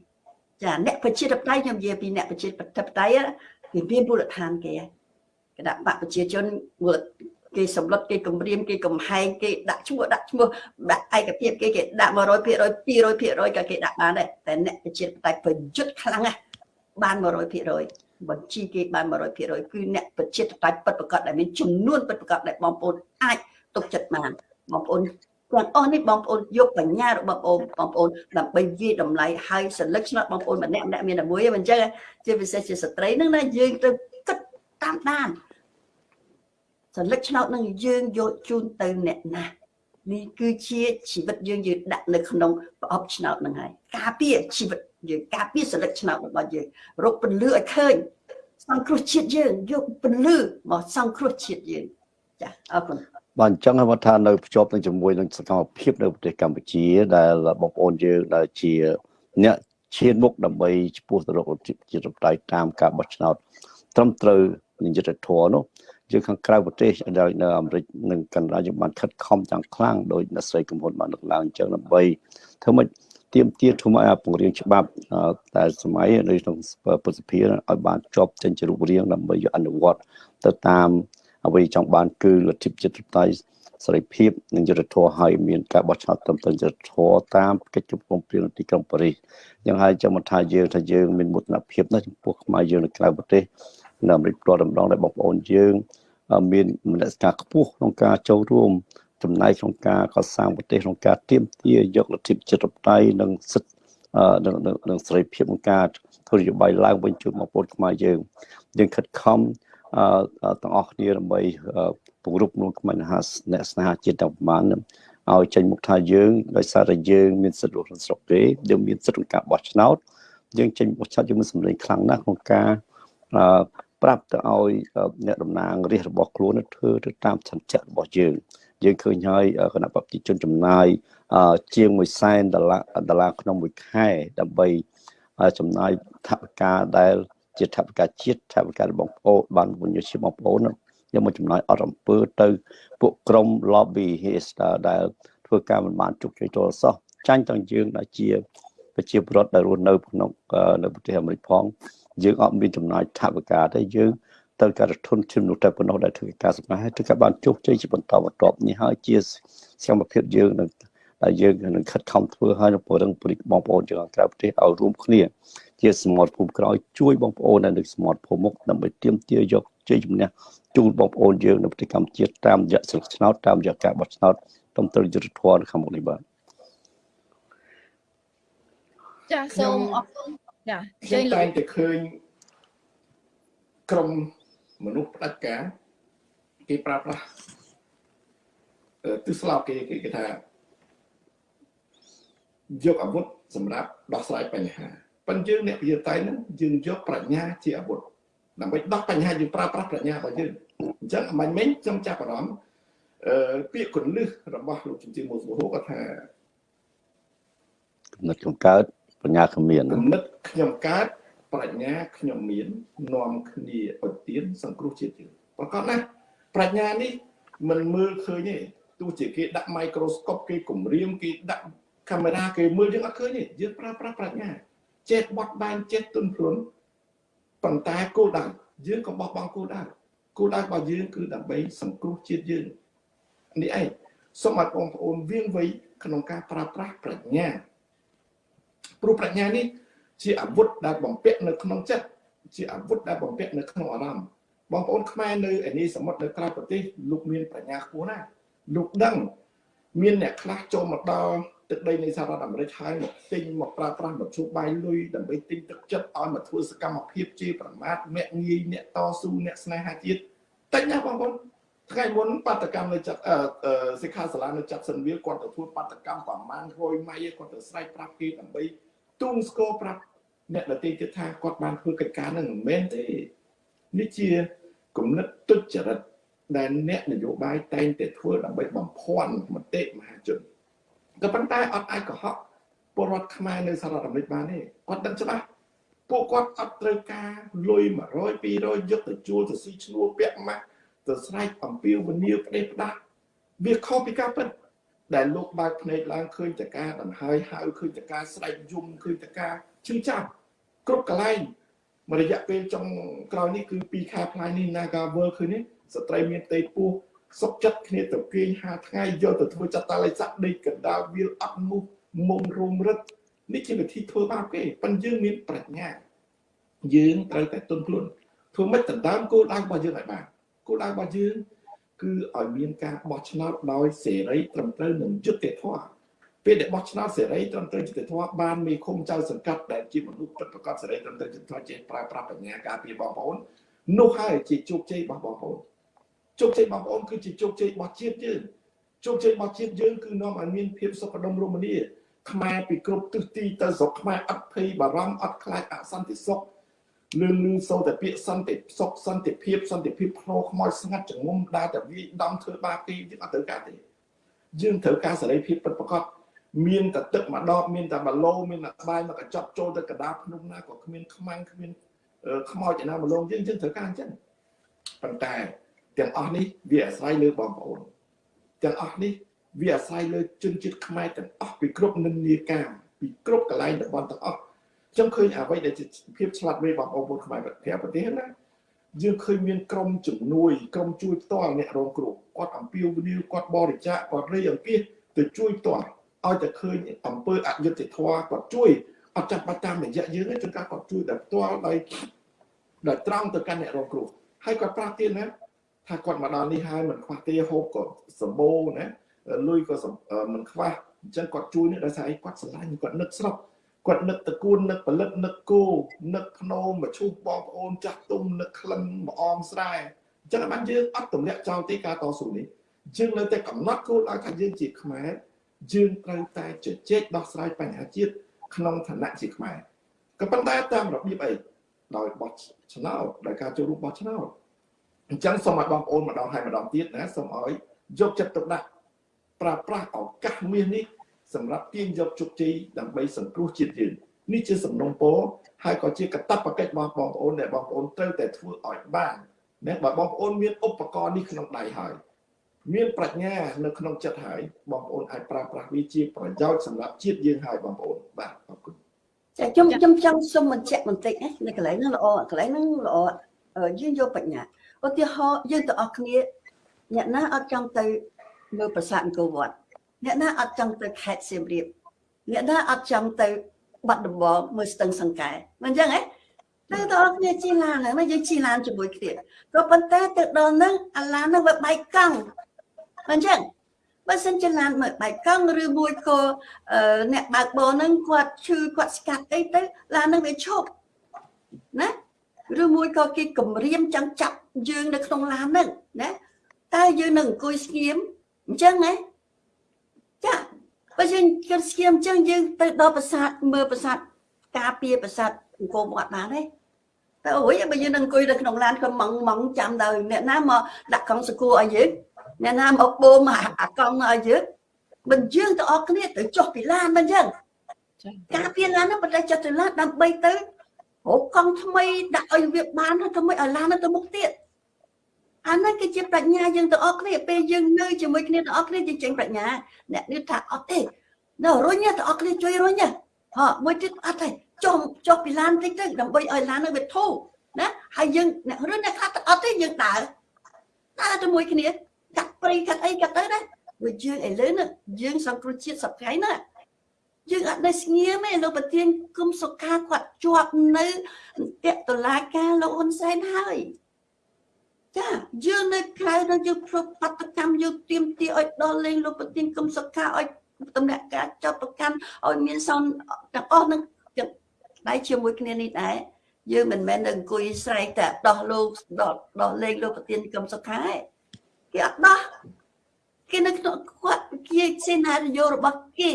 ចាអ្នកប្រជាធិបតេយ្យខ្ញុំនិយាយពីអ្នកប្រជាធិបតេយ្យគេមានមូលដ្ឋានគេហើយគណៈបកប្រជាជនមូលគេសម្លុតគេគម្រាមគេកំហែងគេដាក់ឈ្មោះដាក់ឈ្មោះដាក់ឯកភាពគេគេដាក់100% 200%ក៏គេដាក់បានដែរតែអ្នកប្រជាធិបតេយ្យប្រយុទ្ធខ្លាំងណាស់បាន100%បញ្ជីគេបាន100%គឺអ្នកប្រជាធិបតេយ្យពិតប្រាកដដែលមានចំនួនពិតប្រាកដដែលបងប្អូនអាច ទុកចិត្តបានបងប្អូនទាំងអស់នេះបងប្អូនយកបញ្ញារបស់បងបងប្អូនដើម្បីវាយតម្លៃហើយសន្លឹកឆ្នោតបងប្អូនម្នាក់ម្នាក់មានតែមួយហ្នឹងអញ្ចឹងជាពិសេសជាស្ត្រីហ្នឹងណាយើងទៅគិតតាមដានសន្លឹកឆ្នោតនឹងយើងយកជូនទៅអ្នកណានេះគឺជាជីវិតយើងយើងដាក់នៅក្នុងប្រអប់ឆ្នោតនឹងហើយការពារជីវិតយើងការពារសន្លឹកឆ្នោតរបស់យើងរកពន្លឺឲ្យឃើញសង្គ្រោះជាតិយើងយកពន្លឺមកសង្គ្រោះជាតិយើងចាអរគុណ បាទអញ្ចឹងគាត់ថានៅភ្ជាប់នឹងជាមួយនឹងសកម្មភាពនៅប្រទេសកម្ពុជា ដែលបងប្អូនយើងដែលជាអ្នកឈានមុខដើម្បីចំពោះទៅរកជារំដៃតាមការបោះឆ្នោតត្រឹមត្រូវនិយុទ្ធធម៌នោះយើងខាងក្រៅប្រទេសដែលនៅអាមេរិកនិងកាណាដាយើងបានខិតខំយ៉ាងខ្លាំងដោយអ្នកស្រីកំហ៊ុនបានលើកឡើងអញ្ចឹងដើម្បីធ្វើម៉េចទៀមទាធ្វើឲ្យបង្រៀងច្បាប់តែសម័យនៅក្នុងពុទ្ធភាឲ្យបានជាប់ចេញជារូបរាងដើម្បីយកអនុវត្តទៅតាម អ្វីចង់បានគឺលទ្ធិជាតិតៃសេរីភាពនិងយុត្តិធម៌ឲ្យមានការបោះឆ្នោតត្រឹមត្រូវយុត្តិធម៌តាមកិច្ចជុំព្រមព្រៀងទីក្រុងប៉ារីសយ៉ាងហើយចាំមកថាយើងថាយើងមានមោទនភាពណាស់ចំពោះខ្មែរយើងនៅក្រៅប្រទេសនៅអាមេរិកផ្ទាល់តម្ដងដែលបងប្អូនយើងមានមនសិការខ្ពស់ក្នុងការចូលរួមចំណែកក្នុងការកសាងប្រទេសក្នុងការទៀមទាយកលទ្ធិជាតិតៃនិងសិទ្ធិនឹងនឹងសេរីភាពក្នុងការធ្វើនយោបាយឡើងវិញជួយបងប្អូនខ្មែរយើងយើងខិតខំ ទាំងអស់គ្នាដើម្បីពង្រឹងក្នុងខ្មែរហាអ្នកស្នេហាជាតិទាំងប្រមាណឲ្យចេញមុខថាយើងដោយសារតែយើងមានសិទ្ធិរស់នៅស្រុកគេយើងមានសិទ្ធិក្នុងការបោះឆ្នោតយើងចេញបោះឆ្នោតយើងមានសម្លេងខ្លាំងណាស់ក្នុងការប្រាប់ទៅឲ្យអ្នកតំណាងរាស្ត្ររបស់ខ្លួនធ្វើទៅតាមឆន្ទៈរបស់យើងយើងឃើញហើយគណៈប្រជាជនចំណាយជាង1សែនដុល្លារដុល្លារក្នុងមួយខែដើម្បីចំណាយថវិកាដែល ជាថវិកាជាតិថវិការបស់បងប្អូនបានវិនិយោគជាបងប្អូនយកមកចំណាយអត់អំពើទៅ ពួកក្រុម lobby hester ដែលធ្វើការមិនបានជោគជ័យទល់សោះចាញ់ទាំងយើងដែលជាប្រជាពលរដ្ឋដែលរស់នៅក្នុងនៅប្រទេសអាមេរិកផងយើងអត់មានចំណាយថវិកាទេយើងត្រូវការធនជំនួសតែប៉ុណ្ណោះដែលធ្វើការសម្ដែងហើយធ្វើការបានជោគជ័យជាបន្តបន្ទាប់នេះហើយជាសកម្មភាពយើងនឹងដែលយើងនឹងខិតខំធ្វើឲ្យនៅពរឹងពលិកបងប្អូនយើងក្រៅប្រទេសឲ្យរួមគ្នា ជាសមត្ថភូមិក្រោយជួយបងប្អូននៅនៅសមត្ថភូមិមុខដើម្បីទាមទារយកជ័យជំនះជូនបងប្អូនយើងនៅប្រទេសកម្ពុជាតាមរយៈស្លឹកឆ្នោតតាមរយៈការបោះឆ្នោតទំទិលយុទ្ធធម៌នៅខាងមុខនេះបាទចាសូមអរគុណចាខ្ញុំតែងតែឃើញក្រុមមនុស្សផ្ដាច់ការគេប្រាប់ថាទិស្លោកគេគេថាយកអាវុធសម្រាប់ដោះស្រាយបញ្ហា ប៉ុន្តែយើងអ្នកវិទ្យាតៃហ្នឹងយើងយកប្រាជ្ញាជាអាវុធដើម្បីដោះបញ្ហាយើងប្រើប្រាស់ប្រាជ្ញារបស់យើងអញ្ចឹងអមាញ់មិញខ្ញុំចាប់អារម្មណ៍អឺពាក្យកលឹះរបស់លោកជំទាវមុខសុហូគាត់ថាគំនិតខ្ញុំកើតប្រាជ្ញាខ្ញុំមានគំនិតខ្ញុំកើតប្រាជ្ញាខ្ញុំមាននាំគ្នាអុតទៀនសង្គ្រោះជាតិយើងប្រកបណាស់ប្រាជ្ញានេះមិនមើលឃើញទេទោះជាគេដាក់មីក្រូស្កូបគេគម្រាមគេដាក់កាមេរ៉ាគេមើលយើងអត់ឃើញទេយើងប្រើប្រាស់ប្រាជ្ញា ចេះបត់បែនចេះទុនភ្លុនប៉ុន្តែគោលដៅយើងក៏បោះបង់គោលដៅគោលដៅរបស់យើងគឺដើម្បីសង្គ្រោះជាតិយើងនេះឯងសូមឲ្យបងប្អូនវៀងវៃក្នុងការប្រើប្រាស់ប្រាជ្ញាព្រោះប្រាជ្ញានេះជាអាវុធដែលបំពាក់នៅក្នុងចិត្តជាអាវុធដែលបំពាក់នៅក្នុងអារម្មណ៍បងប្អូនខ្មែរនៅឯនេះសមុទ្រនៅក្រៅប្រទេសលោកមានប្រាជ្ញាខ្ពស់ណាស់លោកដឹងមានអ្នកខ្លះចូលមកដល់ ទឹកដីនៃសហរដ្ឋអាមេរិកហើយមកទិញមកប្រើប្រាស់មកជួបបាយលុយដើម្បីទិញទឹកចិត្តឲ្យមកធ្វើសកម្មភាពជាប្រមាថមាក់ងាយអ្នកតស៊ូអ្នកស្នេហាជាតិតិចណាបងប្អូនថ្ងៃមុនបាតកម្មនៅចាត់សិក្ខាសាលានៅចាត់សិនវាគាត់ទៅធ្វើបាតកម្មប្រមាណ100ម៉ៃគាត់ទៅស្រែកប្រាប់គេដើម្បីទូងស្គរប្រាប់អ្នកដទៃទៀតថាគាត់បានធ្វើកិច្ចការនឹងមិនមែនទេនេះជាគំនិតទុច្ចរិតដែលអ្នកនយោបាយតែងតែធ្វើដើម្បីបំភាន់មតិមហាជន ក៏ប៉ុន្តែអត់អាចកុហកពលរដ្ឋខ្មែរនៅសហរដ្ឋអាមេរិកបានទេគាត់ដឹងច្បាស់ពួកគាត់អត់ត្រូវការលុយ100 200យកទៅជួលទៅស៊ីឈ្នួលពាក់ម៉ាស់ទៅស្រែកអំពាវនាវផ្ដេសផ្ដាស់វាខុសពីការពិតដែលលោកបើកភ្នែកឡើងឃើញតការដង្ហើយហៅឃើញតការស្រែកយំឃើញតការឈឺចាប់គ្រប់កន្លែងមួយរយៈពេលចុងក្រោយនេះគឺ2ខែផ្លាយនេះ Naga World ឃើញនេះស្ត្រីមានទេពោះ សុកចិត្តគ្នាទៅគេង5ថ្ងៃយកទៅធ្វើចតាល័យស័កដេកកណ្ដាលវាលអត់មុខមុំរុំរឹតនេះជាវិធីធ្វើបាបគេប៉ុន្តែយើងមានប្រាជ្ញា យើងត្រូវតែទន់ខ្លួនធ្វើម៉េចដណ្ដើមគោលដៅរបស់យើងឲ្យបានគោលដៅរបស់យើងគឺឲ្យមានការបោះឆ្នោតដោយសេរីត្រឹមត្រូវនិងយុត្តិធម៌ពេលដែលបោះឆ្នោតសេរីត្រឹមត្រូវយុត្តិធម៌បានមេឃុំចៅសង្កាត់ដែលជាមនុស្សពិតប្រាកដសេរីត្រឹមត្រូវយុត្តិធម៌ចេះប្រើប្រាស់បញ្ញាការពារបងប្អូននោះហើយជាជោគជ័យរបស់បងប្អូន ជោគជ័យបងប្អូនគឺជាជោគជ័យរបស់ជាតិយើងជោគជ័យរបស់ជាតិយើងគឺនាំឲ្យមានភាពសុខដុមរមនាខ្មែរពីគ្រប់ទិសទីទៅស្រុកខ្មែរអត់ភ័យបារម្ភអត់ខ្លាចអសន្តិសុខលឿនលឿនសូតែពាក្យសន្តិសុខសន្តិភាពសន្តិភាពខ្លោខ្មោចស្ងាត់ចងំដើរតែវាដំធ្វើបាបគេយើងអត់ត្រូវការទេយើងត្រូវការសេរីភាពពិតប្រាកដមានតែទឹកម្ដបមានតែបាឡូមានតែបាយមកកញ្ចប់ចូលទៅកណ្ដាលភ្នំណាក៏គ្មានខ្មាំងគ្មានខ្មោចឯណាមកលងយើងយើងត្រូវការអញ្ចឹងប៉ុន្តែ ទាំងអស់នេះវាអាស្រ័យលើបងប្អូនទាំងអស់នេះវាអាស្រ័យលើជនជាតិខ្មែរទាំងអស់ពីគ្រប់និន្នាការពីគ្រប់កន្លែងតំបន់ទាំងអស់ខ្ញុំឃើញអ្វីដែលជាភាពឆ្លាតវៃបងប្អូនខ្មែរប្រទេសប្រទេសណាយើងឃើញមានក្រុមជំនួយក្រុមជួយផ្ទាល់អ្នករងគ្រោះគាត់អំពាវនាវគាត់បរិច្ចាគគាត់រីអង្គាសទៅជួយផ្ទាល់ឲ្យតែឃើញអង្គើអយុត្តិធម៌គាត់ជួយអត់ចាំបាច់តាមរយៈយើងទេជួនកាលគាត់ជួយតែផ្ទាល់ដោយដោយត្រង់ទៅកាន់អ្នករងគ្រោះហើយគាត់ប្រាប់ទៀតណា ថាគាត់មកដល់នេះហើយមិនខ្វះទេហូបក៏សម្បូរណាលុយក៏មិនខ្វះអញ្ចឹងគាត់ជួយនេះដោយសារអីគាត់ស្រឡាញ់គាត់នឹកស្រុកគាត់នឹកតកូននឹកផលិតនឹកគោនឹកភ្នោមមកឈូសបងប្អូនចាស់ទុំនឹកក្លិនមកអមស្រែអញ្ចឹងបានយើងអត់ទម្លាក់ចោលទេការតស៊ូនេះយើងនៅតែកំណត់គោលដៅថាយើងជាខ្មែរយើងត្រូវតែជជែកដោះស្រាយបញ្ហាជាតិក្នុងឋានៈជាខ្មែរក៏ប៉ុន្តែតាមរបៀបអីដោយបោះឆ្នោតដោយការចូលរួមបោះឆ្នោត អញ្ចឹងសូមឲ្យបងប្អូនម្ដងហើយម្ដងទៀតណាសូមឲ្យយកចិត្តទុកដាក់ប្រើប្រាស់ឱកាសមាសនេះសម្រាប់ទាញយកជោគជ័យដើម្បីសង្គ្រោះជាតិយើងនេះជាសំណុំពរហើយក៏ជាកាតព្វកិច្ចរបស់បងប្អូនដែលបងប្អូនត្រូវតែធ្វើឲ្យបានណាបើបងប្អូនមានឧបករណ៍នេះក្នុងដៃហើយមានប្រាជ្ញានៅក្នុងចិត្តហើយបងប្អូនអាចប្រើប្រាស់វាជាប្រយោជន៍សម្រាប់ជាតិយើងហើយបងប្អូនបាទអរគុណចាខ្ញុំខ្ញុំចង់សុំបញ្ជាក់បន្តិចណានៅកន្លែងហ្នឹងល្អកន្លែងហ្នឹងល្អយើងយកបញ្ញា ឧទាហរណ៍យើងទាំងអស់គ្នាអ្នកណាអត់ចង់ទៅមើលប្រាសាទអង្គរវត្តអ្នកណាអត់ចង់ទៅខេត្តសៀមរាបអ្នកណាអត់ចង់ទៅបាត់ដំបងមើលស្ទឹងសង្កែមិនអញ្ចឹងហ៎ទៅដល់គ្នាជិះឡានហ្នឹងយើងជិះឡានជាមួយគ្នាក៏ប៉ុន្តែទៅដល់ហ្នឹងអាឡានហ្នឹងវាបែកកង់មិនអញ្ចឹងបើសិនជាឡានមកបែកកង់ឬមួយក៏អ្នកបើកបរហ្នឹងគាត់ឈឺគាត់ស្កាត់អីទៅឡានហ្នឹងវាឈប់ណា ឬមួយក៏គេគម្រាមចង់ចាប់យើងនៅក្នុងឡានហ្នឹងណាតែយើងនឹងអង្គុយស្ងៀមអញ្ចឹងណាចាបើយើងគិតស្ងៀមអញ្ចឹងយើងទៅដល់ប្រាសាទមើលប្រាសាទការពារប្រាសាទអង្គរវត្តបានទេតែអូយបើយើងនឹងអង្គុយនៅក្នុងឡានក៏ម៉ងម៉ងចាំដល់អ្នកណាមកដាក់កង់សកួរឲ្យយើងអ្នកណាមកបូមអាកង់ឲ្យយើងមិនយើងទៅអស់គ្នាទៅចុះពីឡានមិនអញ្ចឹងការពារឡានហ្នឹងបដិចុះទៅឡានដើម្បីទៅ រកកង់ថ្មីដាក់ឲ្យវាបានទៅមិនឲ្យឡានទៅមុខទៀតអានេះគឺជាប្រាជ្ញាយើងទាំងអស់គ្នាពេលយើងនៅជាមួយគ្នាទាំងអស់គ្នាយើងចេញប្រាជ្ញាអ្នកនេះថាអត់ទេនៅរុញទាំងអស់គ្នាជួយរុញហ៎មួយទៀតអត់ទេចុះចុះពីឡានតិចទៅដើម្បីឲ្យឡាននឹងវាធូរណាហើយយើងអ្នករឿងអ្នកខ្លះអត់ទេយើងដើរដើរជាមួយគ្នាកាត់ព្រៃកាត់អីកាត់ទៅណាវាយើងឥឡូវនេះយើងសង្គ្រោះជាតិសប្តាហ៍ណា យើងអត់នៅស្ងៀមទេលោកប្រធានគុំសុខាគាត់ជាប់នៅតេតឡាការលោកហ៊ុនសែនហើយចាយើងនៅក្រៅនៅយើងប្របត្តិកម្មយើងទៀមទាឲ្យដល់លេងលោកប្រធានគុំសុខាឲ្យតំណាក់ការចាប់ប្រកាន់ឲ្យមានសនទាំងអស់នឹងដៃជាមួយគ្នានេះដែរយើងមិនមែននៅអង្គុយស្រែកតែដោះលោកដោះដោះលេងលោកប្រធានគុំសុខាទេគេអត់ដោះគេនៅក្នុងគាត់ជាសេណារីយ៉ូរបស់គេ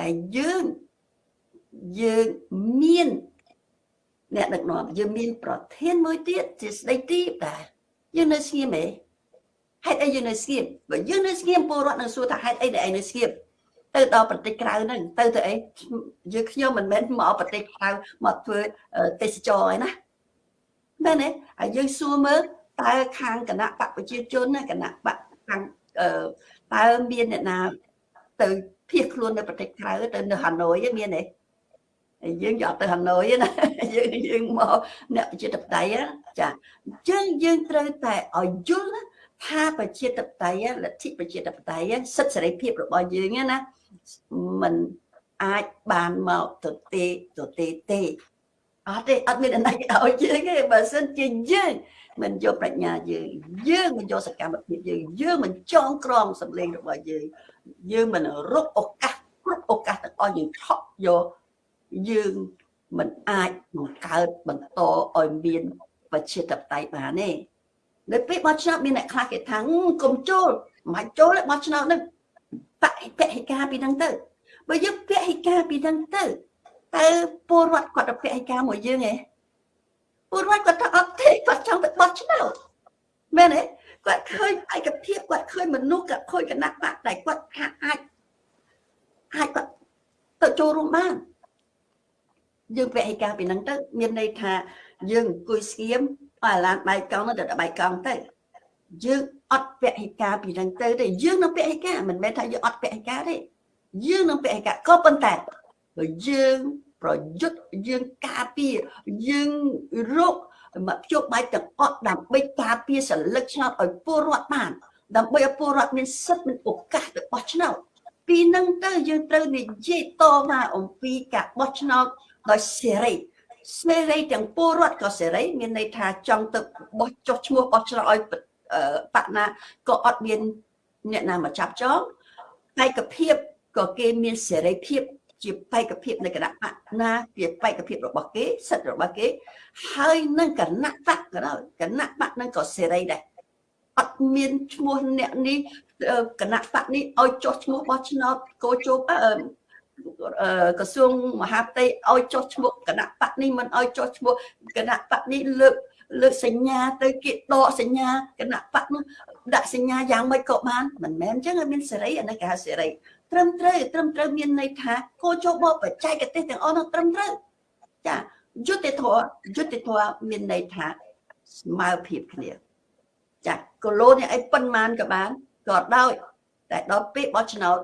តែយើងយើងមានអ្នកដឹកនាំយើងមាន ប្រធានមួយទៀតជាស្ដីទីដែរយើងនៅស្ងៀមទេហេតុអីយើងនៅស្ងៀមបើយើងនៅស្ងៀមពលរដ្ឋនឹងសួរថាហេតុអីដែលឯងនៅស្ងៀមទៅដល់ប្រទេសក្រៅហ្នឹងទៅទៅអីយើងខ្ញុំមិនមែនមកប្រទេសក្រៅមកធ្វើទេសចរឯណាមែនទេហើយយើងសួរមើលតើខាងគណៈបកប្រជាជនគណៈបកខាងតើមានអ្នកណាទៅ ភៀសខ្លួននៅប្រទេសក្រៅទៅនៅហាណូយមានទេយើងយកទៅហាណូយណាយើងយើងមកអ្នកប្រជាធិបតេយ្យចាអញ្ចឹងយើងត្រូវតែឲ្យយល់ណាថាប្រជាធិបតេយ្យលទ្ធិប្រជាធិបតេយ្យសិទ្ធិសេរីភាពរបស់យើងណាมันអាចបានមកទៅទេទៅទេទេអត់ទេអត់មានអីឲ្យយើងទេបើសិនជាយើង មិនយកប្រាជ្ញាយើងយើងមិនយកសកម្មភាពយើងយើងមិនចងក្រងសម្លេងរបស់យើងយើងមិនរកឱកាសគ្រប់ឱកាសទាំងអស់យើងថក់យកយើងមិនអាចបង្កើតបន្តឲ្យមានប្រជាធិបតេយ្យបានទេនៅពេលបោះឆ្នោតមានអ្នកខ្លះគេថាកុំចូលមិនចូលទេបោះឆ្នោតនឹងបពហិការពីហ្នឹងទៅបើយើងពហិការពីហ្នឹងទៅតើពលរដ្ឋគាត់ទៅពហិការមួយយើងឯង ពលរដ្ឋគាត់ថាអត់ទេគាត់ចង់ទៅបោះឆ្នោតមែនទេគាត់ឃើញឯកភាពគាត់ឃើញមនុស្សគាត់ឃើញគណៈបកតែគាត់ថាអាចអាចគាត់ទៅចូលរួមបានយើងពហិការពីហ្នឹងទៅមានន័យថាយើងអង្គុយស្ងៀមឲ្យអាឡានបែកកង់ទៅបែកកង់ទៅយើងអត់ពហិការពីហ្នឹងទៅទេយើងនឹងពហិការមិនមែនថាយើងអត់ពហិការទេយើងនឹងពហិការក៏ប៉ុន្តែបើយើង ប្រយុទ្ធយើងការពារយើងរកមកជួបបាយទាំងអស់ដើម្បីការពារសិលឹកឆ្នោតឲ្យពលរដ្ឋបាន ដើម្បីឲ្យពលរដ្ឋមានសិទ្ធិមានឱកាសទៅបោះឆ្នោតពីនឹងទៅយើងត្រូវនិយាយតមកអំពីការបោះឆ្នោតដោយសេរីសេរីទាំងពលរដ្ឋក៏សេរីមានន័យថាចង់ទៅបោះចុះឈ្មោះបោះឆ្នោតឲ្យបកណាក៏អត់មានអ្នកណាមកចាប់ចងឯកភាពក៏គេមានសេរីភាព ជាបេក្ខភាពនៃគណៈបកណាជាបេក្ខភាពរបស់គេសិទ្ធិរបស់គេ ហើយនឹងគណៈបកក៏ដោយគណៈបកនឹងក៏សេរីដែរអត់មានឈ្មោះអ្នកនេះគណៈបកនេះឲ្យចុះឈ្មោះបោះឆ្នោតកោជោក្រសួងមហាផ្ទៃឲ្យចុះឈ្មោះគណៈបកនេះមិនឲ្យចុះឈ្មោះគណៈបកនេះលើកលើកសញ្ញាទៅគេដកសញ្ញាគណៈបកនោះដាក់សញ្ញាយ៉ាងម៉េចក៏បានមិនមែនអញ្ចឹងឲ្យមានសេរីអានេះគេហៅសេរី ត្រឹមត្រូវត្រឹមត្រូវមានន័យថាគោចបបច្ចេកទេសទាំងអស់នោះត្រឹមត្រូវចាយុត្តិធម៌យុត្តិធម៌មានន័យថាស្មើភាពគ្នាចាគីឡូនេះអីប៉ុន្មានក៏បានក៏ដោយតែដល់ពេលបោះឆ្នោត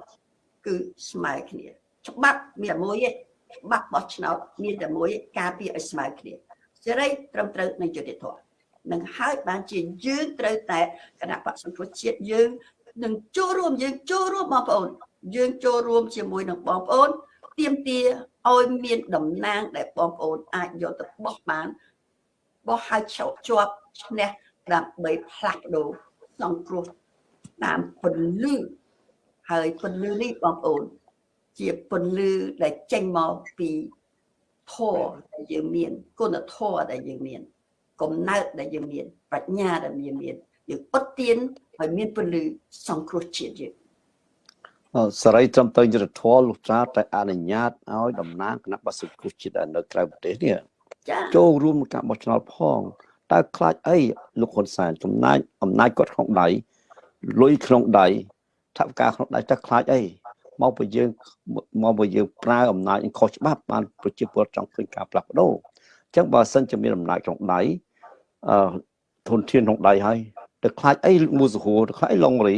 គឺស្មើគ្នា ច្បាប់មានតែមួយទេច្បាប់បោះឆ្នោតមានតែមួយការពារឲ្យស្មើគ្នាសេរីត្រឹមត្រូវនិងយុត្តិធម៌នឹងហើយបានជាយើងត្រូវតែគណៈបកសង្គ្រោះជាតិយើងនឹងចូលរួមយើងចូលរួមបងប្អូន យើងចូលរួមជាមួយនឹងបងប្អូនទៀមទាឲ្យមានតំណាងដែលបងប្អូនអាចយកទៅបោះបានបោះឲ្យជាប់ឈ្នះដើម្បីផ្លាស់ប្ដូរសង្គ្រោះតាមពន្លឺហើយពន្លឺនេះបងប្អូន ជាពន្លឺដែលចេញមកពីធម៌ដែលយើងមានគុណធម៌ដែលយើងមានកំណើតដែលយើងមានប្រាជ្ញាដែលយើងមានយើងអត់ទៀនឲ្យមានពន្លឺសង្គ្រោះជាតិយើង សេរីត្រឹមត្រូវយុទ្ធធម៌លុះត្រាតែអនុញ្ញាតឲ្យតំណាងគណៈបក្សសង្គ្រោះជាតិដែលនៅក្រៅប្រទេសនេះចាចូលរួមក្នុងការបោះឆ្នោតផងតើខ្លាចអីលោកហ៊ុនសែនចំណាយអំណាចគាត់ក្នុងដៃលុយក្នុងដៃថវិកាក្នុងដៃតើខ្លាចអីមកបើយើងមកបើយើងប្រើអំណាចខុសច្បាប់បានប្រជាពលរដ្ឋចង់ឃើញការផ្លាស់ប្ដូរអញ្ចឹងបើសិនជាមានអំណាចក្នុងដៃអឺធនធានក្នុងដៃហើយទៅខ្លាចអីមូសហួរទៅខ្លាចអីឡុងរី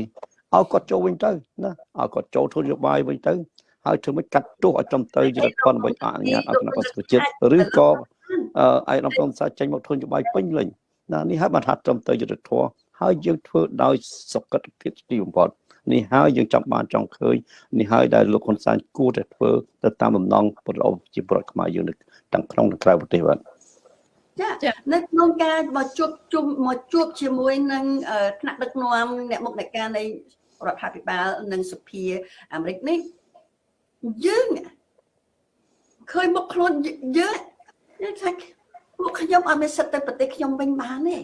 ឲ្យគាត់ចូលវិញទៅណាឲ្យគាត់ចូលធ្វើនយោបាយវិញទៅហើយធ្វើមិនកាត់ទោសឲ្យចំទៅយុទ្ធធនដើម្បីអនុញ្ញាតឲ្យគណៈបក្សប្រជាជាតិឬក៏អឺឯកឧត្តមប្រំសាចេញមកធ្វើនយោបាយពេញលេញណានេះហើយបានថាត្រឹមទៅយុទ្ធធម៌ហើយយើងធ្វើដោយសុខភាពទីបំផុតនេះហើយយើងចាំបានចង់ឃើញនេះហើយដែលលោកហ៊ុនសែនគួរតែធ្វើទៅតាមបំណងប្រជាពលរដ្ឋខ្មែរយើងនៅទាំងក្នុងនិងក្រៅប្រទេសបាទ ចានៅក្នុងការមកជួបជុំមកជួបជាមួយនឹងថ្នាក់ដឹកនាំអ្នកមុខអ្នកការនៃរដ្ឋាភិបាលនិងសភាអាមេរិកនេះយើងឃើញមុខខ្លួនយើងយើងថាពួកខ្ញុំអត់មានសិទ្ធិទៅប្រទេសខ្ញុំវិញបានទេ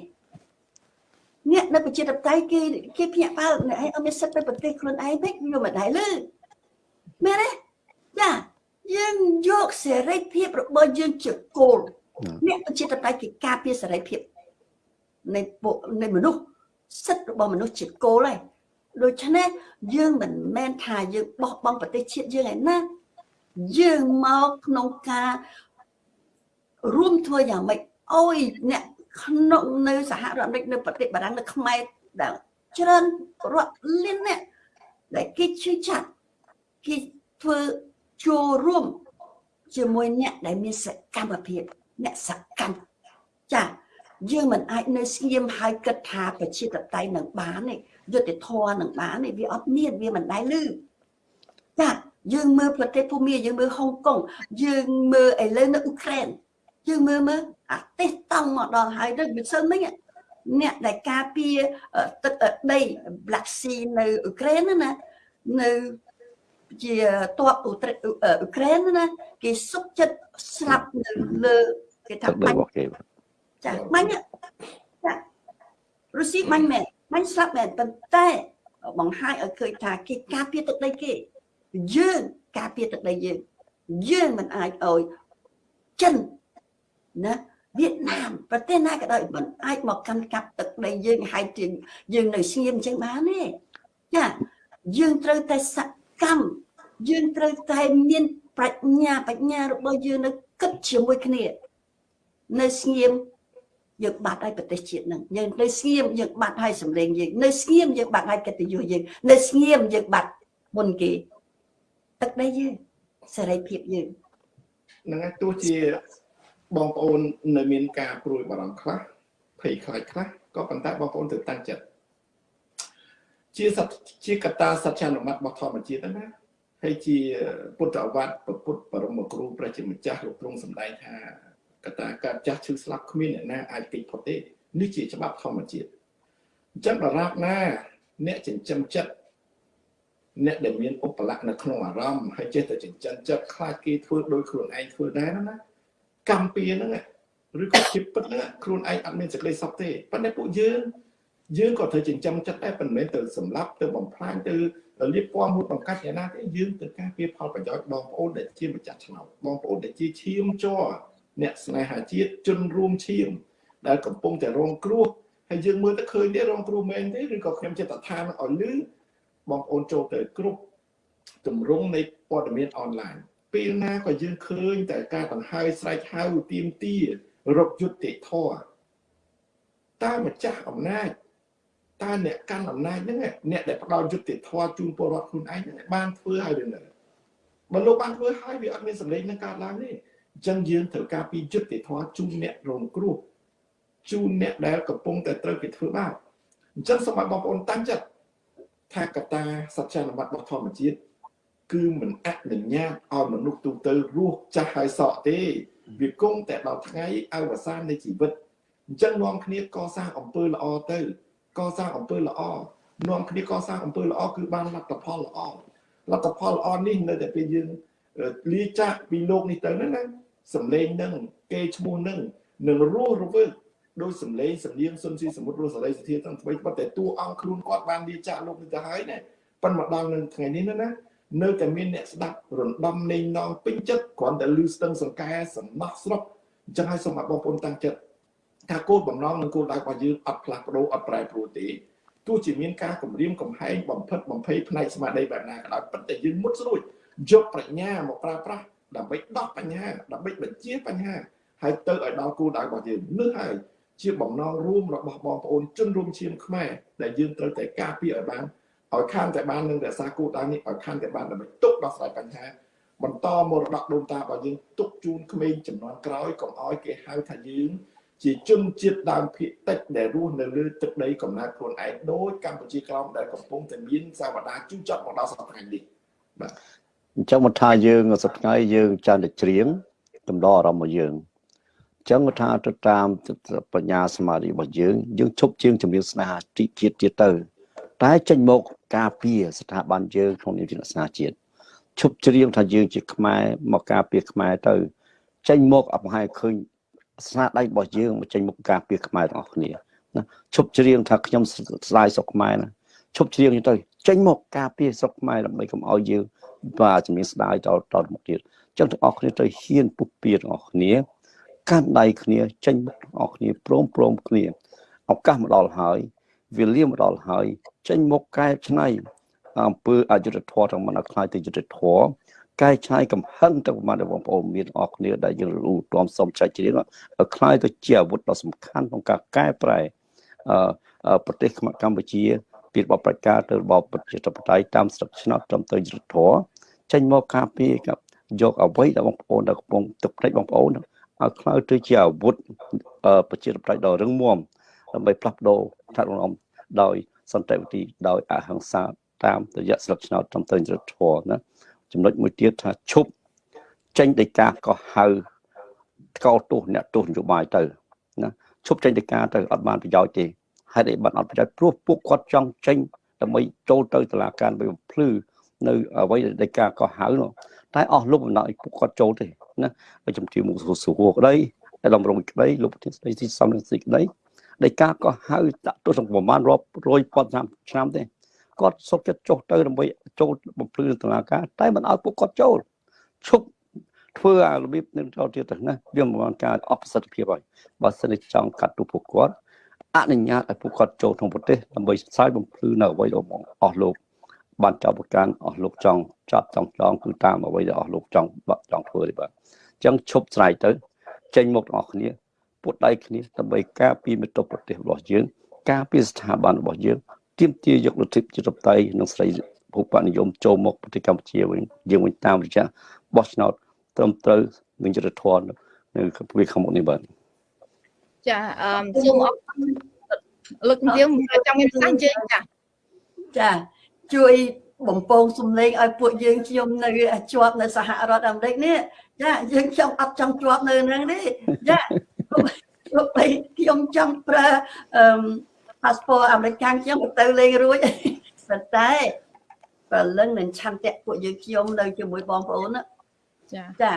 អ្នកនៅប្រជាធិបតេយ្យគេគេភ្ញាក់ផ្អើលអ្នកឯងអត់មានសិទ្ធិទៅប្រទេសខ្លួនឯងវិញយកមិនដែរលើមែនទេចាយើងយកសេរីភាពរបស់យើងជាគោល អ្នកប្រជាធិបតេយ្យគេការពារសេរីភាពនៃពួកនៃមនុស្សសិទ្ធិរបស់មនុស្សជាគោលហើយដូច្នេះយើងមិនមែនថាយើងបោះបង់ប្រទេសជាតិយើងឯណាយើងមកក្នុងការរួមធ្វើយ៉ាងម៉េចអោយអ្នកក្នុងនៅសហរដ្ឋអាមេរិកនៅប្រទេសបារាំងនៅខ្មែរដែលច្រើនរាប់លានអ្នកដែលគេជឿចាក់គេធ្វើចូលរួមជាមួយអ្នកដែលមានសកម្មភាព អ្នកសកម្មចាយើងមិនអាចនៅស្ងៀមហើយគិតថាប្រជាតតៃនឹងបានទេយុទ្ធធរនឹងបានទេវាអត់មានវាមិនដែលលឺចាយើងមើលប្រទេសភូមាយើងមើលហុងកុងយើងមើលឥឡូវនៅអ៊ុក្រែនយើងមើលមើលអាទេសតង់មកដល់ហើយទៅមិនសិនមិញអ្នកដែលការពារទឹកដី Black Sea នៅអ៊ុក្រែនណានៅជាតបអ៊ុក្រែនណាគេសុកចិត្តស្លាប់នៅលើ គេថាបាញ់ចាបាញ់ចារុស្ស៊ីបាញ់មែនបាញ់ស្លាប់មែនប៉ុន្តែបង្ហាញឲ្យឃើញថាគេការពារទឹកដីគេយើងការពារទឹកដីយើងយើងមិនអាចឲ្យចិនណាវៀតណាមប្រទេសណាក៏ដោយមិនអាចមកកាន់កាប់ទឹកដីយើងហើយយើងនៅស្ងៀមអញ្ចឹងបានទេចាយើងត្រូវតែសកម្មយើងត្រូវតែមានប្រាជ្ញាបញ្ញារបស់យើងនៅគិតជាមួយគ្នា នៅស្ងៀមយើងបាត់ហើយប្រទេសជាតិនឹងយើងនៅស្ងៀមយើងបាត់ហើយសម្លេងយើងនៅស្ងៀមយើងបាត់ហើយកិត្តិយសយើងនៅស្ងៀមយើងបាត់មុនគេទឹកដីយើងសេរីភាពយើងហ្នឹងហើយទោះជាបងប្អូននៅមានការព្រួយបារម្ភខ្លះភ័យខ្លាចខ្លះក៏ប៉ុន្តែបងប្អូនត្រូវតាំងចិត្តជាសត្វជាកត្តាសច្ចានុមត្តរបស់ធម្មជាតិណាហើយជាពុទ្ធអវត្តពុទ្ធបរមគ្រូព្រះជាម្ចាស់លោកទ្រង់សម្ដែងថា កត្តាកើតចាស់ឈឺស្លាប់គ្មានអ្នកណាអាចគេចផុតទេនេះជាច្បាប់ធម្មជាតិអញ្ចឹងដរាបណា អ្នកចិញ្ចឹមចិត្តអ្នកដែលមានឧបលក្ខនៅក្នុងអារម្មណ៍ហើយចេះតែចិញ្ចឹមចិត្តខ្លាចគេធ្វើដោយខ្លួនឯងធ្វើដែរណាកម្មពៀហ្នឹងឬក៏ជាពិតហ្នឹងខ្លួនឯងអត់មានសេចក្តីសុខទេប៉ុន្តែពួកយើងយើងក៏ត្រូវចិញ្ចឹមចិត្តដែរប៉ុន្តែមិនមែនទៅសម្លាប់ទៅបំផ្លាញទៅលៀបពណ៌មួយបង្កាត់យ៉ាងណាទេយើងទៅការពារផលប្រយោជន៍បងប្អូនដែលជាម្ចាស់ឆ្នោតបងប្អូនដែលជាឈាមជ័រ អ្នកស្នេហាជាតិជនរួមឈាមដែលកំពុងតែរងគ្រោះហើយយើងមើលទៅឃើញទេរងគ្រោះមែនទេឬក៏ខ្ញុំចិត្តថាឲ្យលឺបងប្អូនចូលទៅគ្រប់ទម្រង់នៃព័ត៌មានអនឡាញពេលណាក៏យើងឃើញតែការដង្ហើយស្រែកហៅទៀមទារកយុត្តិធម៌តើម្ចាស់អំណាចតើអ្នកកាន់អំណាចហ្នឹងអ្នកដែលផ្ដល់យុត្តិធម៌ជូនពលរដ្ឋខ្លួនឯងហ្នឹងបានធ្វើហើយឬនៅបើលោកបានធ្វើហើយវាអត់មានសម្លេងនឹងកើតឡើងទេ អញ្ចឹងយើងត្រូវការពីយុត្តិធម៌ជូនអ្នករងគ្រោះជូនអ្នកដែលកំពុងតែត្រូវគេធ្វើបាបអញ្ចឹងសូមឲ្យបងប្អូនតាំងចិត្តថាកតាសច្ចានុបត្តិរបស់ធម្មជាតិគឺមិនអនុញ្ញាតឲ្យមនុស្សទូទៅរស់ចាស់ហើយសក់ទេវាគង់តែដល់ថ្ងៃអវសាននៃជីវិតអញ្ចឹងនាំគ្នាកសាងអំពើល្អទៅកសាងអំពើល្អនាំគ្នាកសាងអំពើល្អគឺបានលទ្ធផលល្អលទ្ធផលល្អនេះនៅតែពេលយើងលាចាកពីលោកនេះទៅហ្នឹងណា សំឡេងនឹងគេឈ្មោះនឹងនឹងរស់រវើកដោយសំឡេងសំនៀងសុនស៊ីសមុទ្ររស់សរីសធាទាំងថ្មីប៉ុន្តែតួអង្គខ្លួនគាត់បានលាចាកលោកនេះទៅហើយណាប៉ុន្តែមកដល់នៅថ្ងៃនេះណានៅតែមានអ្នកស្ដាប់រំដំនៃនងពេញចិត្តគ្រាន់តែលឺស្ទឹងសង្កែសំណោះស្រុកអញ្ចឹងឲ្យសូមឲ្យបងប្អូនតាំងចិត្តថាគោលបំណងនិងគោលដៅរបស់យើងអត់ផ្លាស់ប្ដូរអត់ប្រែប្រួលទេទោះជាមានការគម្រាមកំហែងបំផិតបំភ័យផ្នែកស្មារតីបែបណាក៏ដោយប៉ុន្តែយើងមុតស្រួចយកប្រាជ្ញាមកប្រើប្រាស់ ដើម្បីដោះបញ្ហាដើម្បីបញ្ជាបញ្ហាហើយទៅឲ្យដល់គោលដៅរបស់យើងនោះហើយជាបំណងរួមរបស់បងប្អូនជនរួមឈាមខ្មែរដែលយើងត្រូវតែការពារឲ្យបានឲ្យខានតែបាននឹងរក្សាគោលដៅនេះឲ្យខានតែបានដើម្បីទុកដោះស្រាយបញ្ហាបន្តមរតកដូនតារបស់យើងទុកជូនក្មេងចំនួនក្រោយកុំឲ្យគេហៅថាយើងជាជនជាតិដើមភាគតិចដែលរស់នៅលើទឹកដីកំណើតខ្លួនឯងដោយកម្ពុជាក្រោមដែលកំពុងតែមានសាវតាជូរចត់មកដល់សប្តាហ៍នេះបាទ អញ្ចឹងមកថាយើងសប្តាហ៍យើងចានតែច្រៀងកំដរអារម្មណ៍របស់យើងអញ្ចឹងថាទៅតាមបញ្ញាសមាធិរបស់យើងយើងឈប់ជាងជំនឿស្នេហាទីជាតិទៀតទៅ តែចេញមកការពារស្ថាប័នយើងក្នុងនាមជាសាសនាជាតិឈប់ច្រៀងថាយើងជាខ្មែរមកការពារខ្មែរទៅចេញមកអបហាយឃើញស្នាដៃរបស់យើងមកចេញមកការពារខ្មែរទាំងអស់គ្នាណាឈប់ច្រៀងថាខ្ញុំស្ដាយស្រុកខ្មែរណាឈប់ច្រៀងទៅចេញមកការពារស្រុកខ្មែរដើម្បីកុំឲ្យយើង បាទជំនាញស្ដាយតតមកទៀតអញ្ចឹងទាំងអស់គ្នាទៅហ៊ានពុះពៀទាំងអស់គ្នាកាន់ដៃគ្នាចេញមកទាំងអស់គ្នាព្រមព្រមគ្នាឱកាសមកដល់ហើយវេលាមកដល់ហើយចេញមកកែច្នៃអំពើអយុត្តិធម៌ទាំងមិនឲ្យខ្លាយទៅយុត្តិធម៌កែច្នៃកំហឹងទៅប្រមាណបងប្អូនមានអរគ្នាដែលយើងរូទាមសុំចាច់ជ្រៀងឲ្យខ្លាយទៅជាអាវុធដ៏សំខាន់ក្នុងការកែប្រែអឺប្រទេសកម្ពុជាពីរបបប្រជាការទៅរបបប្រជាធិបតេយ្យតាមស្រុកឆ្នោតត្រឹមត្រូវយុត្តិធម៌ ចេញមកការពារกับយកអ្វីដែលបងប្អូនដែលកំពុងទឹកភ្នែកបងប្អូនឲ្យខ្លាយទៅជាអាវុធប្រជាធិបតេយ្យដ៏រឹងមាំដើម្បីផ្លាស់ប្ដូរថារំដោយសន្តិវិធីដោយអហិង្សាតាមរយៈស្លឹកឆ្នោតត្រឹមត្រូវយុត្តិធម៌ណាចំណុចមួយទៀតថាឈប់ចេញដីកាក៏ហៅកោតទោសអ្នកទោសនយោបាយទៅណាឈប់ចេញដីកាទៅអត់បានប្រយោជន៍ទេហេតុអីបានអត់ប្រយោជន៍ព្រោះពួកគាត់ចង់ចេញដើម្បីចូលទៅតុលាការដើម្បីបំភ្លឺ នៅអ្វីដែលដីកាក៏ហៅនោះតែអស់លោកបំណឲ្យពួកគាត់ចូលទេណាហើយជំទាវមុខសួរក្តីតែដំរងក្តីលោកប្រធានស្ដីទីសំរងស៊ីក្តីដីកាក៏ហៅដាក់ទោសប្រមាណរាប់រយពាន់ឆ្នាំទេគាត់សុខចិត្តចុះទៅដើម្បីចូលបំភ្លឺតុលាការតែមិនឲ្យពួកគាត់ចូលឈប់ធ្វើអារបៀបនឹងចូលទៀតទៅណាវាមិនបានការអបប្រសិទ្ធភាពហើយបើសិនជាចង់កាត់ទោសពួកគាត់អនុញ្ញាតឲ្យពួកគាត់ចូលក្នុងប្រទេសដើម្បីផ្សាយបំភ្លឺនៅអ្វីរបស់អស់លោក បានចាប់ប្រកាន់អស់លោកចង់ចាប់ចង់ចង់គឺតាមអ្វីដែលអស់លោកចង់បាក់ចង់ធ្វើទេបាទអញ្ចឹងឈប់ស្រ័យទៅ ចេញមកទាំងអស់គ្នាពុតដៃគ្នាដើម្បីការពារមិត្តប្រទេសរបស់យើង ការពារស្ថាប័នរបស់យើងទាមទារយកលទ្ធិប្រជាធិបតេយ្យនិងស្រីភូបនិយមចូលមកប្រទេសកម្ពុជាវិញយើងវិញតាមរយៈបោះឆ្នោតត្រឹមត្រូវនឹងយុទ្ធធននៅពេលខាងមុខនេះបាទចាអឺសូមអរគុណលោកជំទាវចង់មានប្រសាសន៍ជើងចាចា ជួយបំពងសំឡេងឲ្យពួកយើងខ្ញុំនៅជាប់នៅសហរដ្ឋអាមេរិកនេះចាយើងខ្ញុំអត់ចង់ជាប់នៅនឹងទេចាលោកបីខ្ញុំចង់ប្រើអឺ passport អាមេរិកខ្ញុំទៅលេងរួចប៉ុន្តែព្រលឹងនឹងឆន្ទៈពួកយើងខ្ញុំនៅជាមួយបងប្អូនចាចា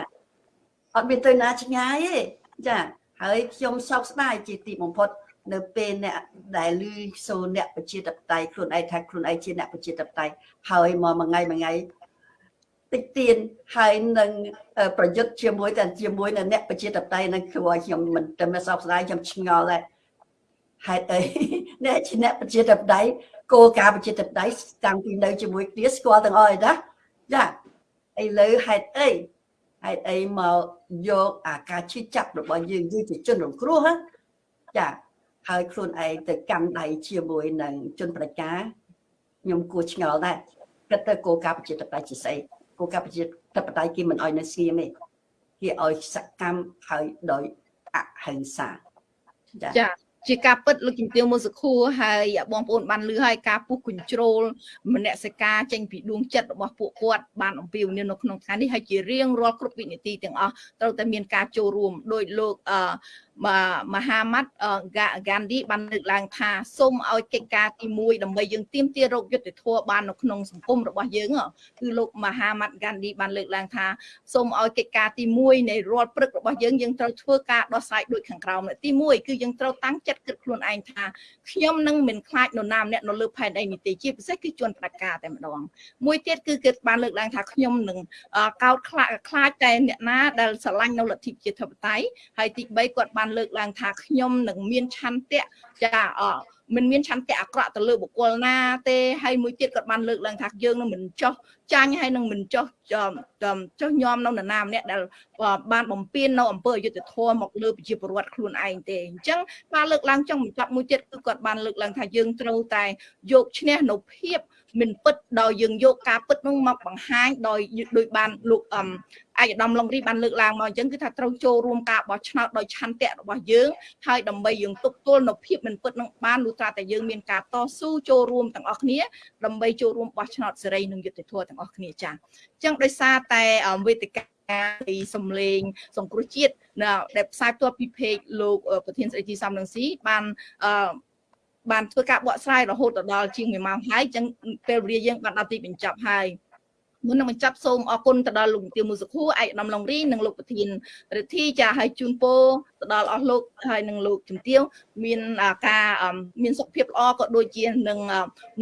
អត់មានទៅណាឆ្ងាយទេចាហើយខ្ញុំសោកស្ដាយជាទីបំផុត នៅពេលអ្នកដែលលឺសូរអ្នកប្រជាធិបតេយ្យខ្លួនឯងថាខ្លួនឯងជាអ្នកប្រជាធិបតេយ្យហើយមកមួយថ្ងៃមួយថ្ងៃតិចទៀនហើយនឹងប្រយុទ្ធជាមួយតែជាមួយនឹងអ្នកប្រជាធិបតេយ្យនឹងគឺឲ្យខ្ញុំមិនតែមិនសោកស្ដាយខ្ញុំឆ្ងល់ដែរហេតុអីអ្នកជាអ្នកប្រជាធិបតេយ្យគោលការណ៍ប្រជាធិបតេយ្យតាំងពីនៅជាមួយគ្នាស្គាល់ទាំងអស់ហើយណាចាឥឡូវហេតុអីហេតុអីមកយកអាការឈឺចាប់របស់យើងយើងជាជនរងគ្រោះណាចា ហើយខ្លួនឯងទៅកាន់ដៃជាមួយនឹងជនប្រជាខ្ញុំគួរឆ្ងល់ដែរគិតទៅគោលការណ៍ប្រជាធិបតេយ្យជាស្អីគោលការណ៍ប្រជាធិបតេយ្យគេមិនអោយនៅស្ងៀមទេគេឲ្យសកម្មហើយដោយអហិង្សាចាចាជាការពិតលោកជំទាវមួយសខួរហើយបងប្អូនបានលឺហើយការពុះគញ្ជ្រោលមនសិការចេញពីដួងចិត្តរបស់ពួកគាត់បានអំពាវនាវនៅក្នុងថ្ងៃនេះហើយជារៀងរាល់គ្រប់វិនាទីទាំងអស់ត្រូវតែមានការចូលរួមដោយលោកអឺ មហាម៉ាត់ហ្គានឌីបានលើកឡើងថាសូមឲ្យកិច្ចការទី1ដើម្បីយើងទៀមទារោគយុទ្ធធម៌បាននៅក្នុងសង្គមរបស់យើងគឺលោកមហាម៉ាត់ហ្គានឌីបានលើកឡើងថាសូមឲ្យកិច្ចការទី1នៃរាល់ព្រឹករបស់យើងយើងត្រូវធ្វើការដោះស្រាយដូចខាងក្រោមទី1គឺយើងត្រូវតាំងចិត្តគិតខ្លួនឯងថាខ្ញុំនឹងមិនខ្លាចនរណាម្នាក់នៅលើផែនដីនេះទេជាពិសេសគឺជួនផ្ដាច់ការតែម្ដងមួយទៀតគឺគេបានលើកឡើងថាខ្ញុំនឹងកោតខ្លាចខ្លាចតែអ្នកណាដែលស្រឡាញ់នៅលទ្ធិប្រជាធិបតេយ្យហើយទី3គាត់បានលើកឡើងថាខ្ញុំនឹងមានឆន្ទៈ ចាអមិនមានឆន្ទៈអាក្រក់ទៅលើបុគ្គលណាទេហើយមួយទៀតគាត់បានលើកឡើងថាយើងនឹងមិនចោះចាញ់ហើយនឹងមិនចោះចោះញោមនៅនរណាម្នាក់ដែលបានបំពេញនៅអំពើអយុត្តិធម៌មកលើប្រជាពលរដ្ឋខ្លួនឯងទេអញ្ចឹងការលើកឡើងចង់បញ្ចប់មួយទៀតគឺគាត់បានលើកឡើងថាយើងត្រូវតែយកឈ្នះនៅភាពមិនពិតដោយយើងយកការពិតនោះមកបង្ហាញដោយដោយបានលោកអមអាយដាមឡុងរីបានលើកឡើងមកអញ្ចឹងគឺថាត្រូវចូលរួមការបោះឆ្នោតដោយឆន្ទៈរបស់យើងហើយដើម្បីយើងទប់ទល់នៅភាពមិនពិតនឹងបានលុះត្រាតែយើងមានការតស៊ូចូលរួមទាំងអស់គ្នាដើម្បីចូលរួមបោះឆ្នោតសេរីនិងយុត្តិធម៌ទាំងអស់គ្នាចា៎អញ្ចឹងដោយសារតែវេទិកាពីសំលេងសង្គ្រោះជាតិដែលផ្សាយផ្ទាល់ពី page លោកប្រធានស្ដីទីសំលឹងស៊ីបានអឺបានធ្វើការបកស្រាយរហូតដល់ជាង1ម៉ោងហើយអញ្ចឹងពេលវេលាយើងបានដល់ទីបញ្ចប់ហើយ មុននឹងបញ្ចប់សូមអរគុណទៅដល់លោកទាវមួយសុខួរឯកឧត្តមឡុងរីនិងលោកប្រធានរិទ្ធីចាឲ្យជូនពរទៅដល់អស់លោកហើយនិងលោកជំទាវមានការមានសុខភាពល្អក៏ដូចជានឹង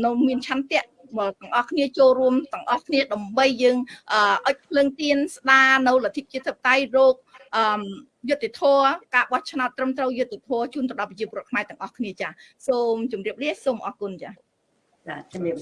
នៅមានឆន្ទៈមកទាំងអស់គ្នាចូលរួមទាំងអស់គ្នាដើម្បីយើងអុចភ្លើងទៀនស្ដារនៅលទ្ធិជាតិបតៃរោគអឺយុទ្ធធរការបោះឆ្នោតត្រឹមត្រូវយុទ្ធធរជូនទៅដល់ប្រជាពលរដ្ឋខ្មែរទាំងអស់គ្នាចាសូមជម្រាបលាសូមអរគុណចាចាជំរាប